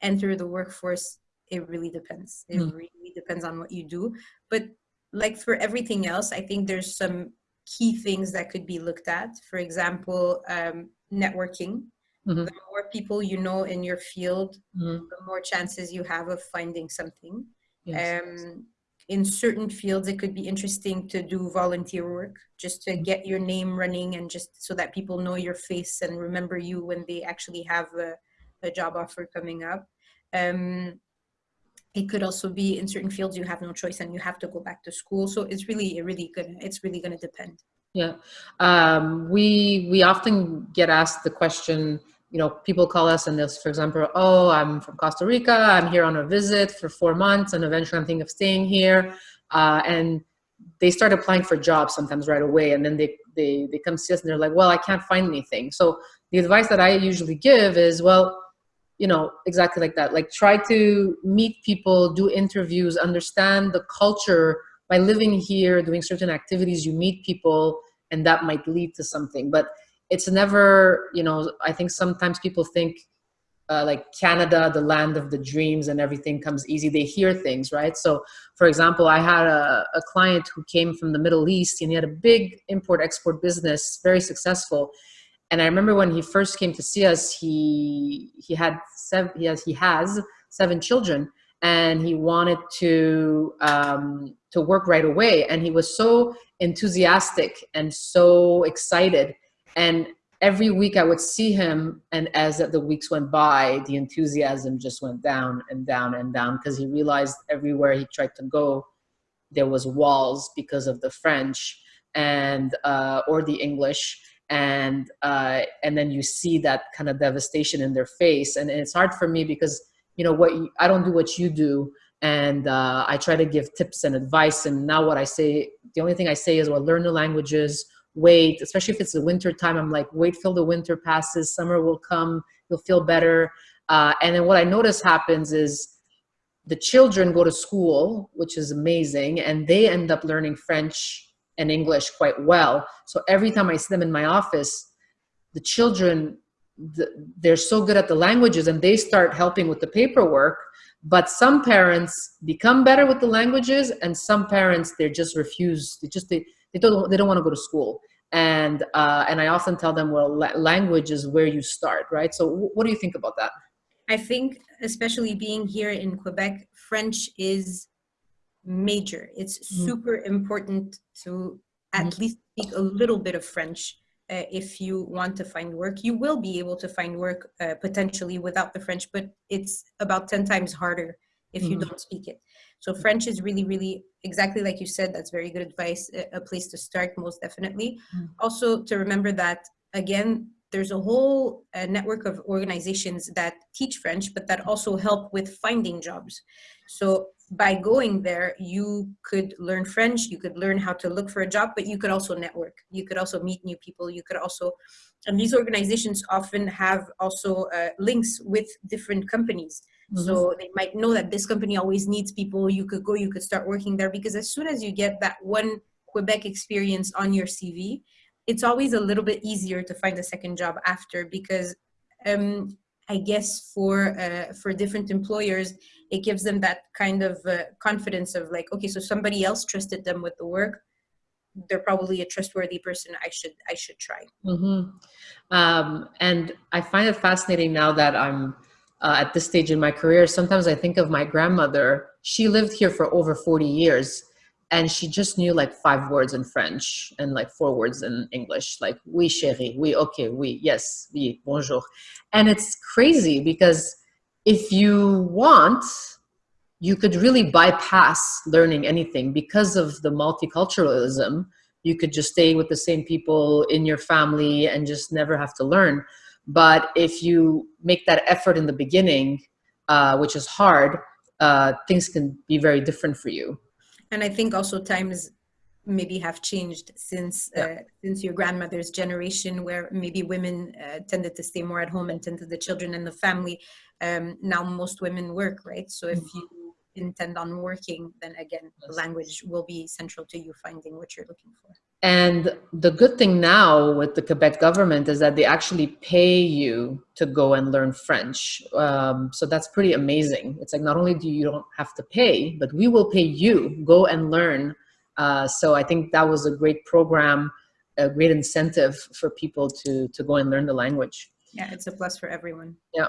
enter the workforce it really depends. It mm. really depends on what you do. But like for everything else, I think there's some key things that could be looked at. For example, um, networking. Mm-hmm. The more people you know in your field, mm-hmm. the more chances you have of finding something. Yes. Um, in certain fields, it could be interesting to do volunteer work just to get your name running and just so that people know your face and remember you when they actually have a, a job offer coming up. Um, it could also be in certain fields you have no choice and you have to go back to school. So it's really, really good. It's really going to depend. Yeah, um, we we often get asked the question. You know, people call us and they'll, for example, oh, I'm from Costa Rica. I'm here on a visit for four months, and eventually I'm thinking of staying here. Uh, and they start applying for jobs sometimes right away, and then they they they come see us and they're like, well, I can't find anything. So the advice that I usually give is, well, you know exactly like that like try to meet people do interviews understand the culture by living here doing certain activities you meet people and that might lead to something but it's never you know i think sometimes people think uh, like canada the land of the dreams and everything comes easy they hear things right so for example i had a, a client who came from the middle east and he had a big import export business very successful and I remember when he first came to see us, he he had seven he has he has seven children, and he wanted to um, to work right away. And he was so enthusiastic and so excited. And every week I would see him, and as the weeks went by, the enthusiasm just went down and down and down because he realized everywhere he tried to go, there was walls because of the French and uh, or the English. And uh, and then you see that kind of devastation in their face. And, and it's hard for me because you know what you, i don't do what you do. And uh, i try to give tips and advice. And now what i say the only thing i say is well learn the languages wait especially if it's the winter time i'm like wait till the winter passes summer will come you'll feel better uh, and then what i notice happens is the children go to school which is amazing and they end up learning french and English quite well. So every time I see them in my office, the children, they're so good at the languages and they start helping with the paperwork. But some parents become better with the languages and some parents, they just refuse. They just, they, they don't, they don't want to go to school. And, uh, and I often tell them, well, language is where you start, right? So what do you think about that? I think, especially being here in Quebec, French is major. It's mm. super important to at mm. least speak a little bit of French uh, if you want to find work. You will be able to find work uh, potentially without the French, but it's about 10 times harder if you mm. don't speak it. So French is really, really exactly like you said. That's very good advice. A, a place to start, most definitely. Mm. Also, to remember that again, there's a whole uh, network of organizations that teach French, but that also help with finding jobs. So by going there, you could learn French, you could learn how to look for a job, but you could also network. You could also meet new people. You could also, and these organizations often have also uh, links with different companies. Mm -hmm. So they might know that this company always needs people. You could go, you could start working there because as soon as you get that one Quebec experience on your CV, it's always a little bit easier to find a second job after because um, I guess for uh, for different employers, it gives them that kind of uh, confidence of like, okay, so somebody else trusted them with the work. They're probably a trustworthy person. I should I should try. Mm-hmm. Um, and I find it fascinating now that I'm uh, at this stage in my career. Sometimes I think of my grandmother. She lived here for over 40 years and she just knew like five words in French and like four words in English, like oui chérie, oui okay, oui yes, oui bonjour, and it's crazy because if you want, you could really bypass learning anything because of the multiculturalism. You could just stay with the same people in your family and just never have to learn. But if you make that effort in the beginning, uh, which is hard, uh, things can be very different for you and I think also times maybe have changed since yeah. uh, since your grandmother's generation where maybe women uh, tended to stay more at home and tend to the children and the family um, now most women work right so if mm-hmm. you intend on working, then again, language will be central to you finding what you're looking for. And the good thing now with the Quebec government is that they actually pay you to go and learn French. Um, so that's pretty amazing. It's like not only do you don't have to pay, but we will pay you go and learn. Uh, so I think that was a great program, a great incentive for people to to go and learn the language. Yeah, it's a plus for everyone. Yeah.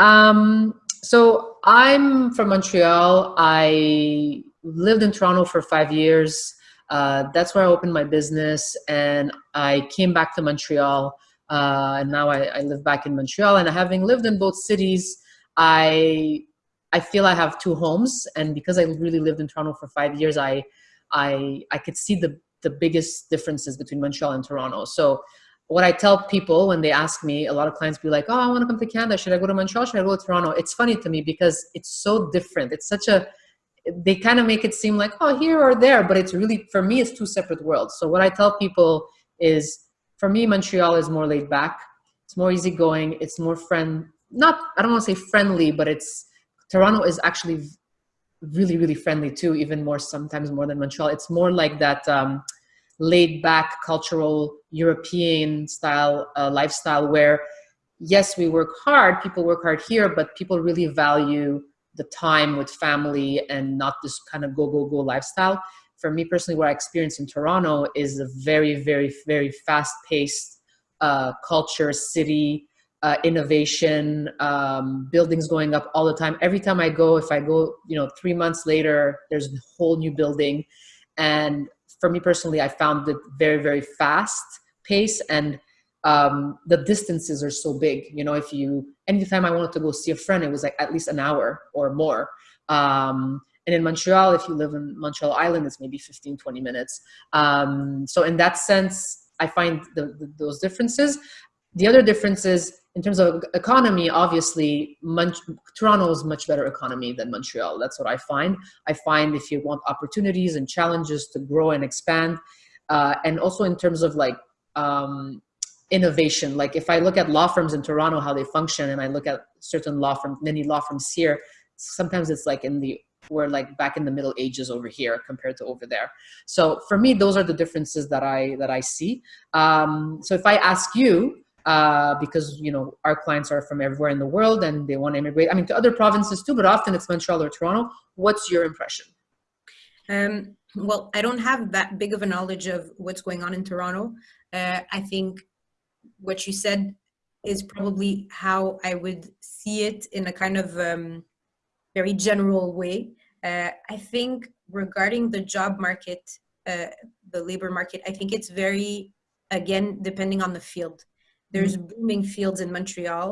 Um, so I'm from Montreal. I lived in Toronto for five years. Uh, that's where I opened my business and I came back to Montreal uh, and now I, I, live back in Montreal and having lived in both cities, I, I feel I have two homes and because I really lived in Toronto for five years, I, I, I could see the, the biggest differences between Montreal and Toronto. So what I tell people when they ask me, a lot of clients be like, oh, I want to come to Canada. Should I go to Montreal? Should I go to Toronto? It's funny to me because it's so different. It's such a, they kind of make it seem like, oh, here or there, but it's really, for me, it's two separate worlds. So what I tell people is, for me, Montreal is more laid back. It's more easygoing. It's more friend, not, I don't want to say friendly, but it's, Toronto is actually really, really friendly too, even more, sometimes more than Montreal. It's more like that um, laid back cultural European style uh, lifestyle where, yes, we work hard, people work hard here, but people really value the time with family and not this kind of go, go, go lifestyle. For me personally, what I experienced in Toronto is a very, very, very fast paced uh, culture, city, uh, innovation, um, buildings going up all the time. Every time I go, if I go, you know, three months later, there's a whole new building. And for me personally, I found it very, very fast pace and um, the distances are so big. You know, if you, anytime I wanted to go see a friend, it was like at least an hour or more. Um, and in Montreal, if you live in Montreal Island, it's maybe 15, 20 minutes. Um, so in that sense, I find the, the, those differences. The other difference is in terms of economy, obviously, Mon Toronto is much better economy than Montreal. That's what I find. I find if you want opportunities and challenges to grow and expand, uh, and also in terms of like um, innovation. Like if I look at law firms in Toronto, how they function, and I look at certain law firms, many law firms here, sometimes it's like in the, we're like back in the middle ages over here compared to over there. So for me, those are the differences that I, that I see. Um, so if I ask you, uh, because you know our clients are from everywhere in the world and they want to immigrate. I mean, to other provinces too, but often it's Montreal or Toronto. What's your impression? Um, well, I don't have that big of a knowledge of what's going on in Toronto. Uh, I think what you said is probably how I would see it in a kind of um, very general way. Uh, I think regarding the job market, uh, the labor market, I think it's very, again, depending on the field. There's mm -hmm. booming fields in Montreal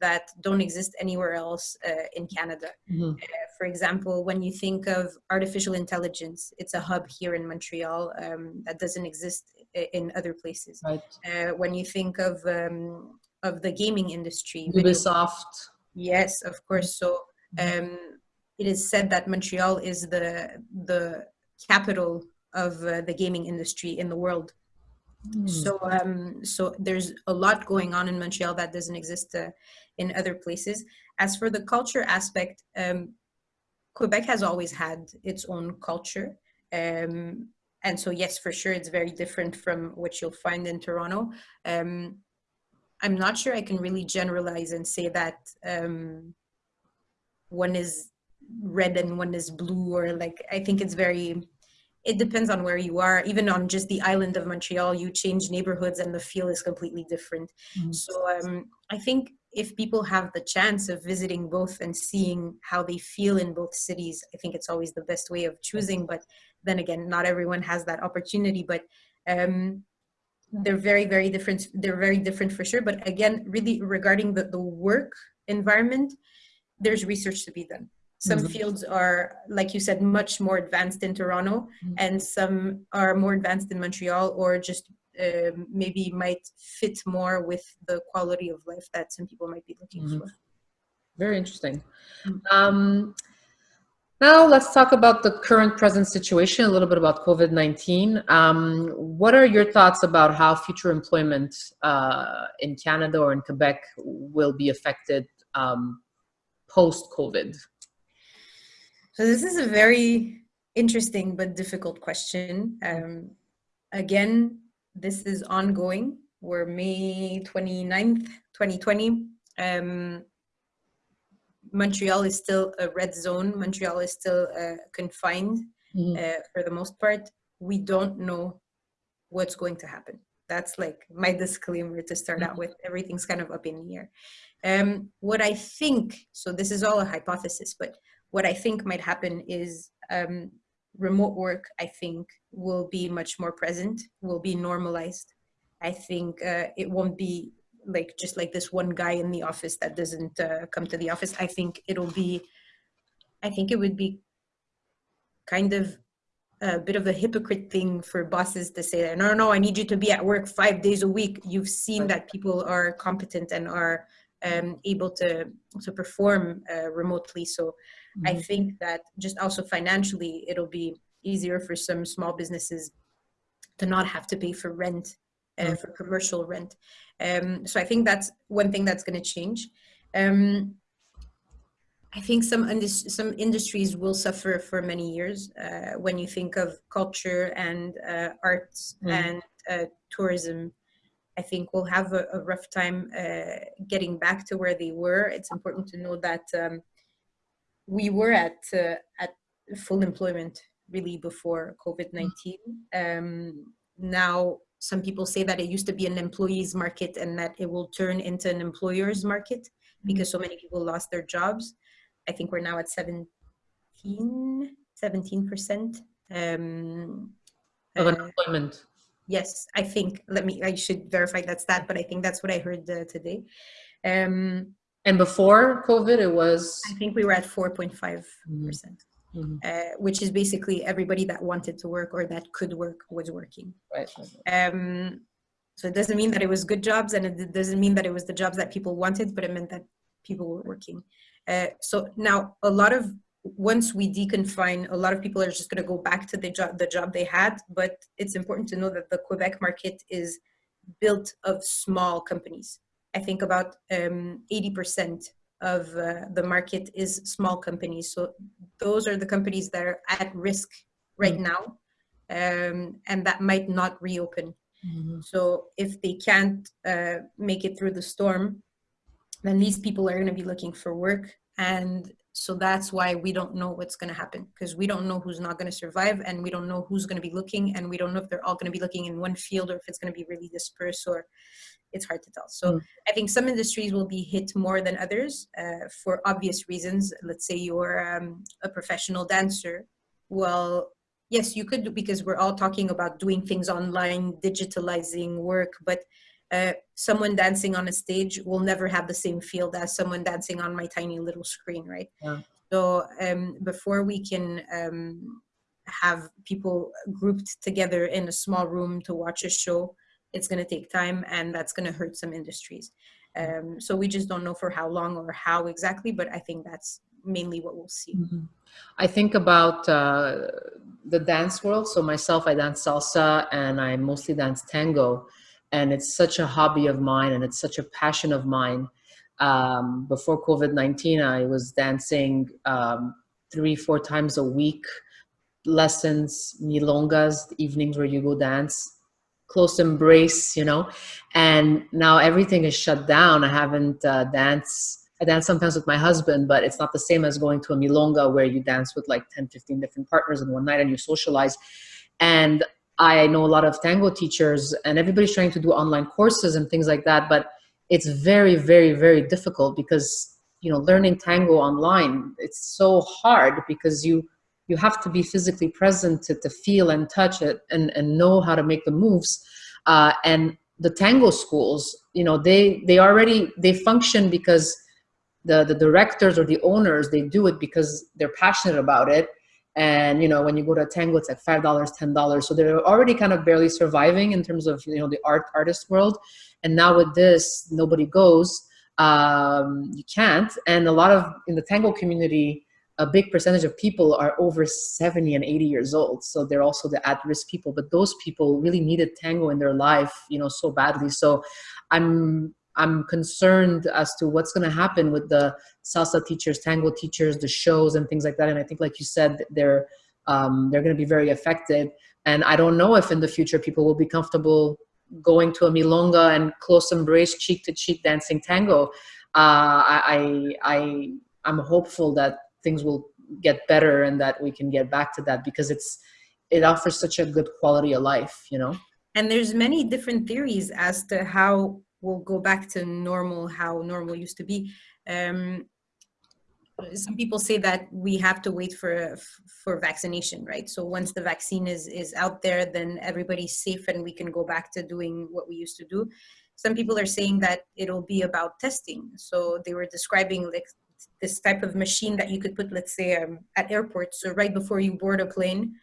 that don't exist anywhere else uh, in Canada. Mm -hmm. for example, when you think of artificial intelligence, it's a hub here in Montreal um, that doesn't exist in other places. Right. Uh, when you think of um, of the gaming industry, Ubisoft. Yes, of course. So mm-hmm. um, it is said that Montreal is the the capital of uh, the gaming industry in the world. Mm. So um, so there's a lot going on in Montreal that doesn't exist uh, in other places. As for the culture aspect, um, Quebec has always had its own culture. Um, and so yes for sure it's very different from what you'll find in toronto um, i'm not sure i can really generalize and say that um, one is red and one is blue or like i think it's very it depends on where you are. Even on just the island of montreal you change neighborhoods and the feel is completely different. Mm-hmm. so um, i think if people have the chance of visiting both and seeing how they feel in both cities i think it's always the best way of choosing. But then again not everyone has that opportunity. But um, they're very very different they're very different for sure. But again really regarding the, the work environment there's research to be done some mm-hmm. fields are like you said much more advanced in toronto mm-hmm. and some are more advanced in montreal or just uh, maybe might fit more with the quality of life that some people might be looking mm-hmm. for very interesting mm-hmm. um, now let's talk about the current present situation, a little bit about COVID-19. Um, what are your thoughts about how future employment uh, in Canada or in Quebec will be affected um, post-COVID? So this is a very interesting but difficult question. Um, again, this is ongoing. We're May 29th, 2020. Um, Montreal is still a red zone. Montreal is still uh, confined mm-hmm. uh, for the most part. We don't know what's going to happen. That's like my [LAUGHS] disclaimer to start mm-hmm. out with. Everything's kind of up in the air. Um, what I think, so this is all a hypothesis, but what I think might happen is um, remote work, I think, will be much more present, will be normalized. I think uh, it won't be like just like this one guy in the office that doesn't uh, come to the office. I think it'll be, I think it would be kind of a bit of a hypocrite thing for bosses to say that, no, no, I need you to be at work five days a week. You've seen that people are competent and are um, able to, to perform uh, remotely. So I mm-hmm. think that just also financially, it'll be easier for some small businesses to not have to pay for rent, uh, mm. for commercial rent. Um, so I think that's one thing that's going to change. Um, I think some some industries will suffer for many years. Uh, when you think of culture and uh, arts mm. and uh, tourism, I think we'll have a, a rough time uh, getting back to where they were. It's important to know that um, we were at uh, at full employment really before COVID nineteen. Um, now some people say that it used to be an employees market and that it will turn into an employers market mm-hmm. because so many people lost their jobs. I think we're now at 17, 17% um, of uh, unemployment. Uh, yes, I think, let me, I should verify that's that, but I think that's what I heard uh, today. Um, and before COVID, it was? I think we were at 4.5%, mm-hmm. mm-hmm. uh, which is basically everybody that wanted to work or that could work was working. Right. Um, so it doesn't mean that it was good jobs and it doesn't mean that it was the jobs that people wanted, but it meant that people were working. Uh, so now a lot of, once we deconfine, a lot of people are just going to go back to the job, the job they had, but it's important to know that the Quebec market is built of small companies. I think about 80% um, of uh, the market is small companies. So those are the companies that are at risk right mm-hmm. now um, and that might not reopen. Mm-hmm. So if they can't uh, make it through the storm, then these people are going to be looking for work. And so that's why we don't know what's going to happen because we don't know who's not going to survive and we don't know who's going to be looking and we don't know if they're all going to be looking in one field or if it's going to be really dispersed or it's hard to tell. So mm. I think some industries will be hit more than others uh, for obvious reasons. Let's say you're um, a professional dancer. Well, yes, you could because we're all talking about doing things online, digitalizing work, but uh, someone dancing on a stage will never have the same field as someone dancing on my tiny little screen, right? Yeah. So um, before we can um, have people grouped together in a small room to watch a show, it's going to take time and that's going to hurt some industries. Um, so we just don't know for how long or how exactly, but I think that's mainly what we'll see. Mm-hmm. I think about uh, the dance world. So myself, I dance salsa and I mostly dance tango and it's such a hobby of mine and it's such a passion of mine. Um, before COVID-19, I was dancing um, three, four times a week, lessons, milongas, evenings where you go dance, close embrace, you know, and now everything is shut down. I haven't uh, danced I dance sometimes with my husband, but it's not the same as going to a milonga where you dance with like 10, 15 different partners in one night and you socialize. And I know a lot of tango teachers and everybody's trying to do online courses and things like that, but it's very, very, very difficult because, you know, learning tango online, it's so hard because you, you have to be physically present to, to feel and touch it and, and know how to make the moves. Uh, and the tango schools, you know, they, they already, they function because the, the directors or the owners, they do it because they're passionate about it. And you know when you go to a tango it's like five dollars ten dollars. So they're already kind of barely surviving in terms of you know the art artist world. And now with this nobody goes. Um, you can't. And a lot of in the tango community a big percentage of people are over 70 and 80 years old so they're also the at-risk people but those people really needed tango in their life you know so badly so i'm I'm concerned as to what's going to happen with the salsa teachers, tango teachers, the shows and things like that. And I think, like you said, they're um, they're going to be very affected. And I don't know if in the future people will be comfortable going to a milonga and close embrace, cheek to cheek, dancing tango. Uh, I, I, I'm hopeful that things will get better and that we can get back to that because it's, it offers such a good quality of life, you know? And there's many different theories as to how we'll go back to normal, how normal used to be. Um, some people say that we have to wait for for vaccination right so once the vaccine is is out there then everybody's safe and we can go back to doing what we used to do some people are saying that it'll be about testing so they were describing like this type of machine that you could put let's say um, at airports so right before you board a plane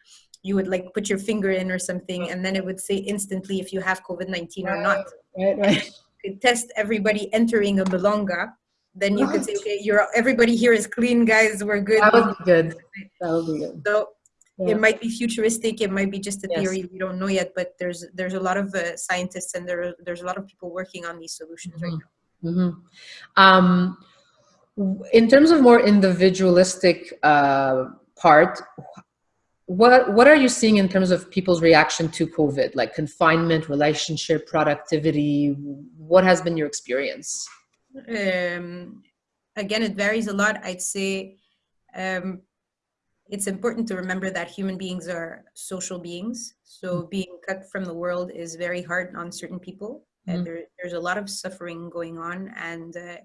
you would like put your finger in or something and then it would say instantly if you have covid-19 or not right right you could test everybody entering a milonga then you could say, okay, you're everybody here is clean, guys. We're good. That would be good. That would be good. So yeah. it might be futuristic. It might be just a Yes. theory. We don't know yet. But there's there's a lot of uh, scientists and there there's a lot of people working on these solutions right now. hmm Um, in terms of more individualistic uh, part, what what are you seeing in terms of people's reaction to COVID, like confinement, relationship, productivity? What has been your experience? um, again, it varies a lot. I'd say um, it's important to remember that human beings are social beings. So being cut from the world is very hard on certain people. Mhm. And there, there's a lot of suffering going on, and uh,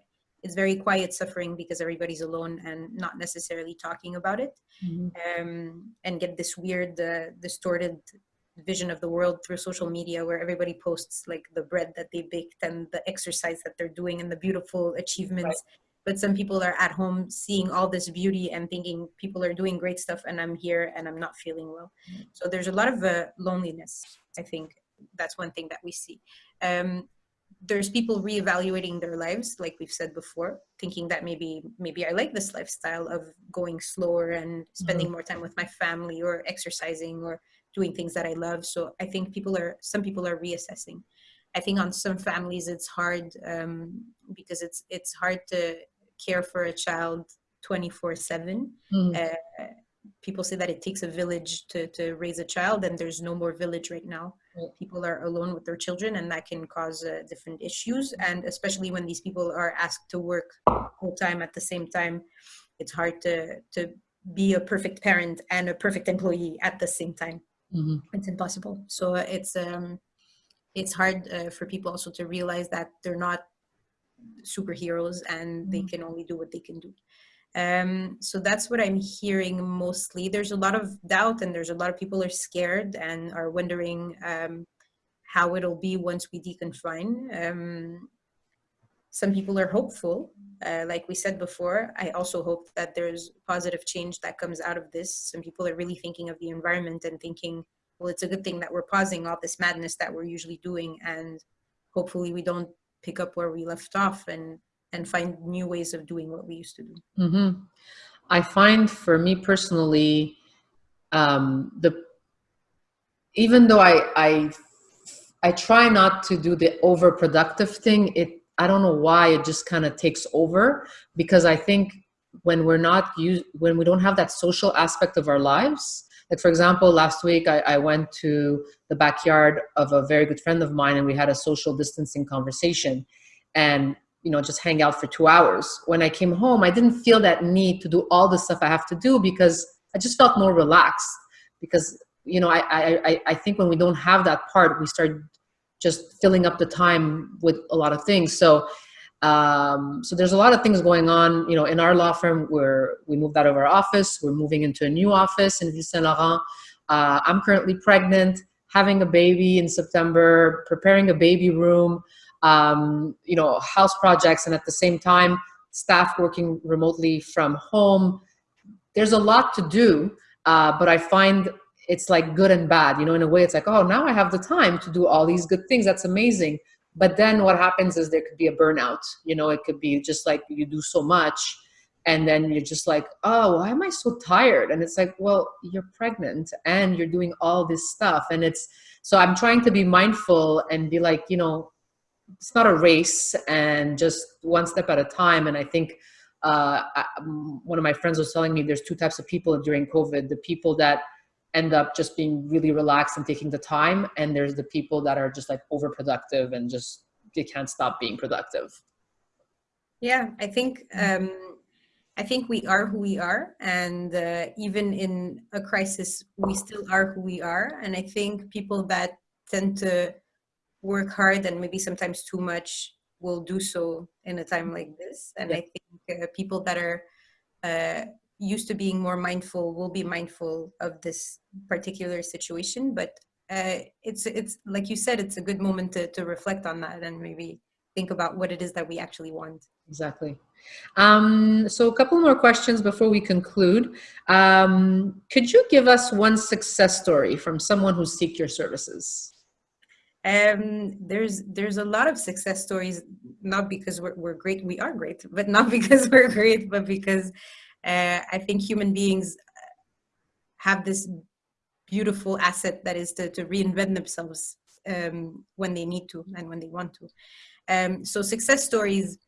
it's very quiet suffering because everybody's alone and not necessarily talking about it, um, and get this weird, uh, distorted vision of the world through social media where everybody posts like the bread that they baked and the exercise that they're doing and the beautiful achievements. But some people are at home seeing all this beauty and thinking people are doing great stuff and i'm here and i'm not feeling well. So there's a lot of uh, loneliness i think. That's one thing that we see. Um, there's people reevaluating their lives like we've said before thinking that maybe maybe i like this lifestyle of going slower and spending more time with my family or exercising or doing things that I love. So I think people are some people are reassessing. I think on some families it's hard um, because it's it's hard to care for a child 24 7 Mhm. uh, people say that it takes a village to, to raise a child and there's no more village right now. People are alone with their children and that can cause uh, different issues. And especially when these people are asked to work full time at the same time it's hard to to be a perfect parent and a perfect employee at the same time. Mhm. it's impossible. So it's um it's hard uh, for people also to realize that they're not superheroes and they can only do what they can do um so that's what i'm hearing mostly. There's a lot of doubt and there's a lot of people are scared and are wondering um how it'll be once we deconfine. Um some people are hopeful. Uh, like we said before i also hope that there's positive change that comes out of this. Some people are really thinking of the environment and thinking well it's a good thing that we're pausing all this madness that we're usually doing and hopefully we don't pick up where we left off and and find new ways of doing what we used to do hmm I find for me personally, um, the even though I I I try not to do the overproductive thing, it I don't know why it just kind of takes over because I think when we're not use when we don't have that social aspect of our lives. Like for example, last week I, I went to the backyard of a very good friend of mine and we had a social distancing conversation and you know just hang out for two hours. When i came home i didn't feel that need to do all the stuff i have to do because i just felt more relaxed because you know i i I- think when we don't have that part we start just filling up the time with a lot of things. So um so there's a lot of things going on you know in our law firm where we moved out of our office. We're moving into a new office in ville saint laurent. Uh, i'm currently pregnant having a baby in september preparing a baby room um, you know, house projects, and at the same time, staff working remotely from home. There's a lot to do, uh, but I find it's like good and bad. You know, in a way, it's like, oh, now I have the time to do all these good things. That's amazing. But then what happens is there could be a burnout. You know, it could be just like you do so much, and then you're just like, oh, why am I so tired? And it's like, well, you're pregnant and you're doing all this stuff, and it's so I'm trying to be mindful and be like, you know, it's not a race and just one step at a time. And I think uh, I, one of my friends was telling me there's two types of people during COVID: the people that end up just being really relaxed and taking the time, and there's the people that are just like overproductive and just they can't stop being productive. Yeah, I think um, I think we are who we are, and uh, even in a crisis, we still are who we are. And I think people that tend to work hard and maybe sometimes too much will do so in a time like this. And yeah. I think uh, people that are uh, used to being more mindful will be mindful of this particular situation. But uh, it's it's like you said, it's a good moment to to reflect on that and maybe think about what it is that we actually want. Exactly. Um, so a couple more questions before we conclude. Um, could you give us one success story from someone who seek your services? Um, there's there's a lot of success stories, not because we're, we're great, we are great, but not [LAUGHS] because we're great, but because uh, I think human beings have this beautiful asset that is to, to reinvent themselves um, when they need to and when they want to. Um, so success stories,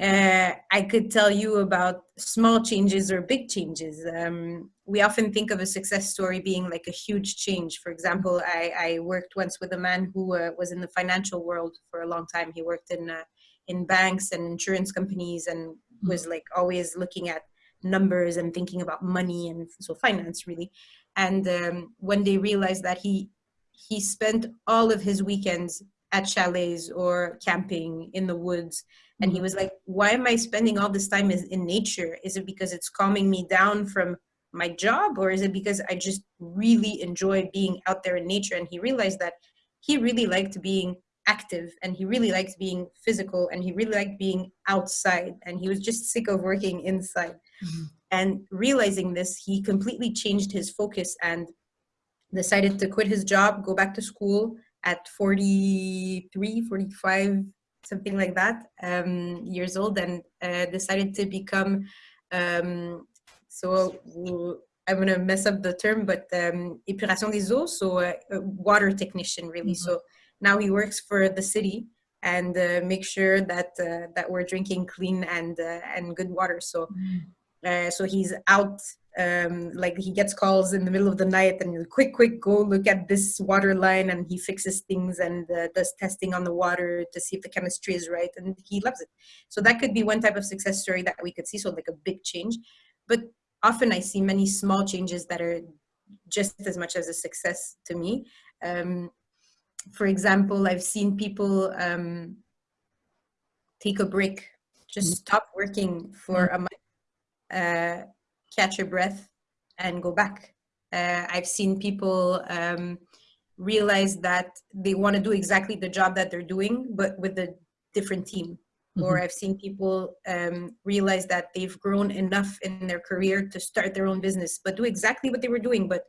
uh, I could tell you about small changes or big changes. Um, we often think of a success story being like a huge change. For example, I, I worked once with a man who uh, was in the financial world for a long time. He worked in uh, in banks and insurance companies and mm-hmm. was like always looking at numbers and thinking about money and so finance really. And um, when they realized that he he spent all of his weekends at chalets or camping in the woods and he mm-hmm. was like why am i spending all this time in nature is it because it's calming me down from my job or is it because i just really enjoy being out there in nature and he realized that he really liked being active and he really liked being physical and he really liked being outside and he was just sick of working inside mm-hmm. and realizing this he completely changed his focus and decided to quit his job go back to school at 43, 45, something like that, um, years old, and uh, decided to become, um, so I'm going to mess up the term, but um, épuration des eaux, so a, a water technician, really. Mm -hmm. So now he works for the city and uh, make sure that uh, that we're drinking clean and uh, and good water. So mm -hmm. so he's out um, like he gets calls in the middle of the night and quick, quick, go look at this water line and he fixes things and uh, does testing on the water to see if the chemistry is right and he loves it. So that could be one type of success story that we could see, so like a big change. But often I see many small changes that are just as much as a success to me. Um, for example, I've seen people um, take a break, just mm-hmm. stop working for mm-hmm. a month. Uh, catch your breath and go back. Uh, I've seen people um, realize that they want to do exactly the job that they're doing, but with a different team. Mm-hmm. Or I've seen people um, realize that they've grown enough in their career to start their own business, but do exactly what they were doing, but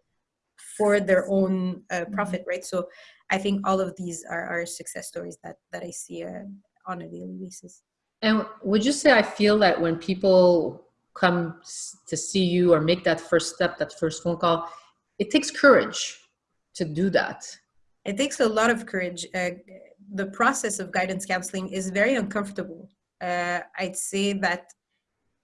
for their own uh, mm-hmm. profit, right? So I think all of these are, are success stories that, that I see uh, on a daily basis. And would you say I feel that when people come to see you or make that first step, that first phone call, it takes courage to do that. It takes a lot of courage. Uh, the process of guidance counseling is very uncomfortable. Uh, I'd say that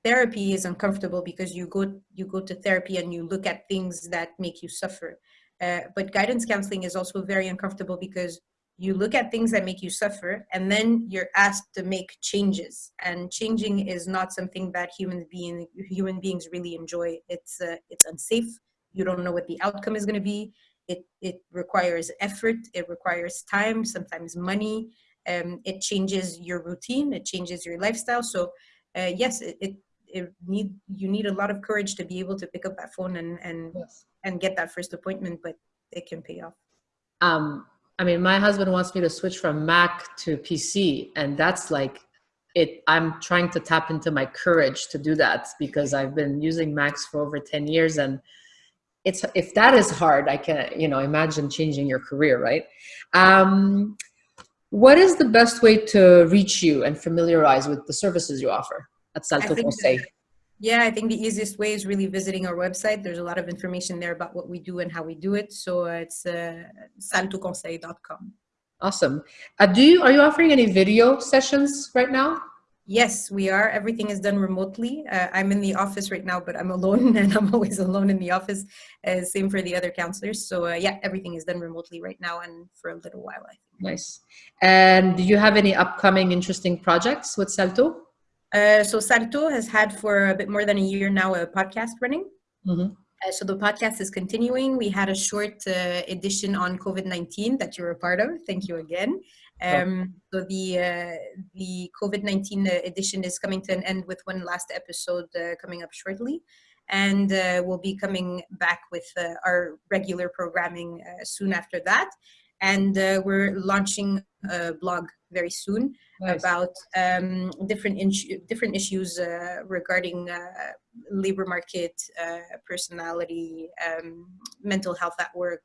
therapy is uncomfortable because you go you go to therapy and you look at things that make you suffer. Uh, but guidance counseling is also very uncomfortable because you look at things that make you suffer and then you're asked to make changes and changing is not something that human being human beings really enjoy it's uh, it's unsafe you don't know what the outcome is going to be it it requires effort it requires time sometimes money um, it changes your routine it changes your lifestyle so uh, yes it, it, it need you need a lot of courage to be able to pick up that phone and and yes. and get that first appointment but it can pay off um I mean, my husband wants me to switch from Mac to PC, and that's like it. I'm trying to tap into my courage to do that because I've been using Macs for over 10 years, and it's if that is hard, I can you know imagine changing your career, right? Um, what is the best way to reach you and familiarize with the services you offer at Salto Conseil? Yeah, I think the easiest way is really visiting our website. There's a lot of information there about what we do and how we do it. So it's uh, saltoconseil.com. Awesome. Uh, do you are you offering any video sessions right now? Yes, we are. Everything is done remotely. Uh, I'm in the office right now, but I'm alone [LAUGHS] and I'm always alone in the office. Uh, same for the other counselors. So uh, yeah, everything is done remotely right now and for a little while, I think. Nice. And do you have any upcoming interesting projects with Salto? Uh, so Salto has had for a bit more than a year now a podcast running. Mm-hmm. Uh, so the podcast is continuing. We had a short uh, edition on COVID-19 that you were a part of. Thank you again. Um, so the uh, the COVID nineteen uh, edition is coming to an end with one last episode uh, coming up shortly, and uh, we'll be coming back with uh, our regular programming uh, soon after that. And we're launching a blog very soon nice. about um, different different issues regarding labor market, personality, um, mental health at work.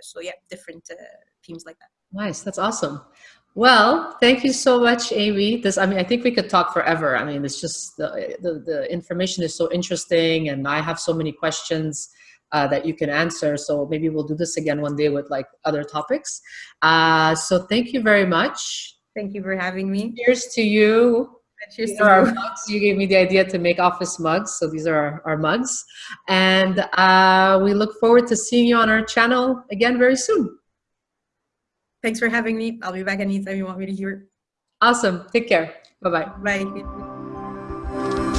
so yeah, different themes like that. Nice. That's awesome. Well, thank you so much, Amy. This, I mean, I think we could talk forever. I mean, it's just the, the, the information is so interesting and I have so many questions uh, that you can answer. So maybe we'll do this again one day with like other topics. Uh, so thank you very much. Thank you for having me. Cheers to you. Cheers these to you. our mugs. You gave me the idea to make office mugs. So these are our, our mugs. And uh, we look forward to seeing you on our channel again very soon. Thanks for having me. I'll be back anytime you want me to here. Awesome. Take care. Bye-bye. Bye.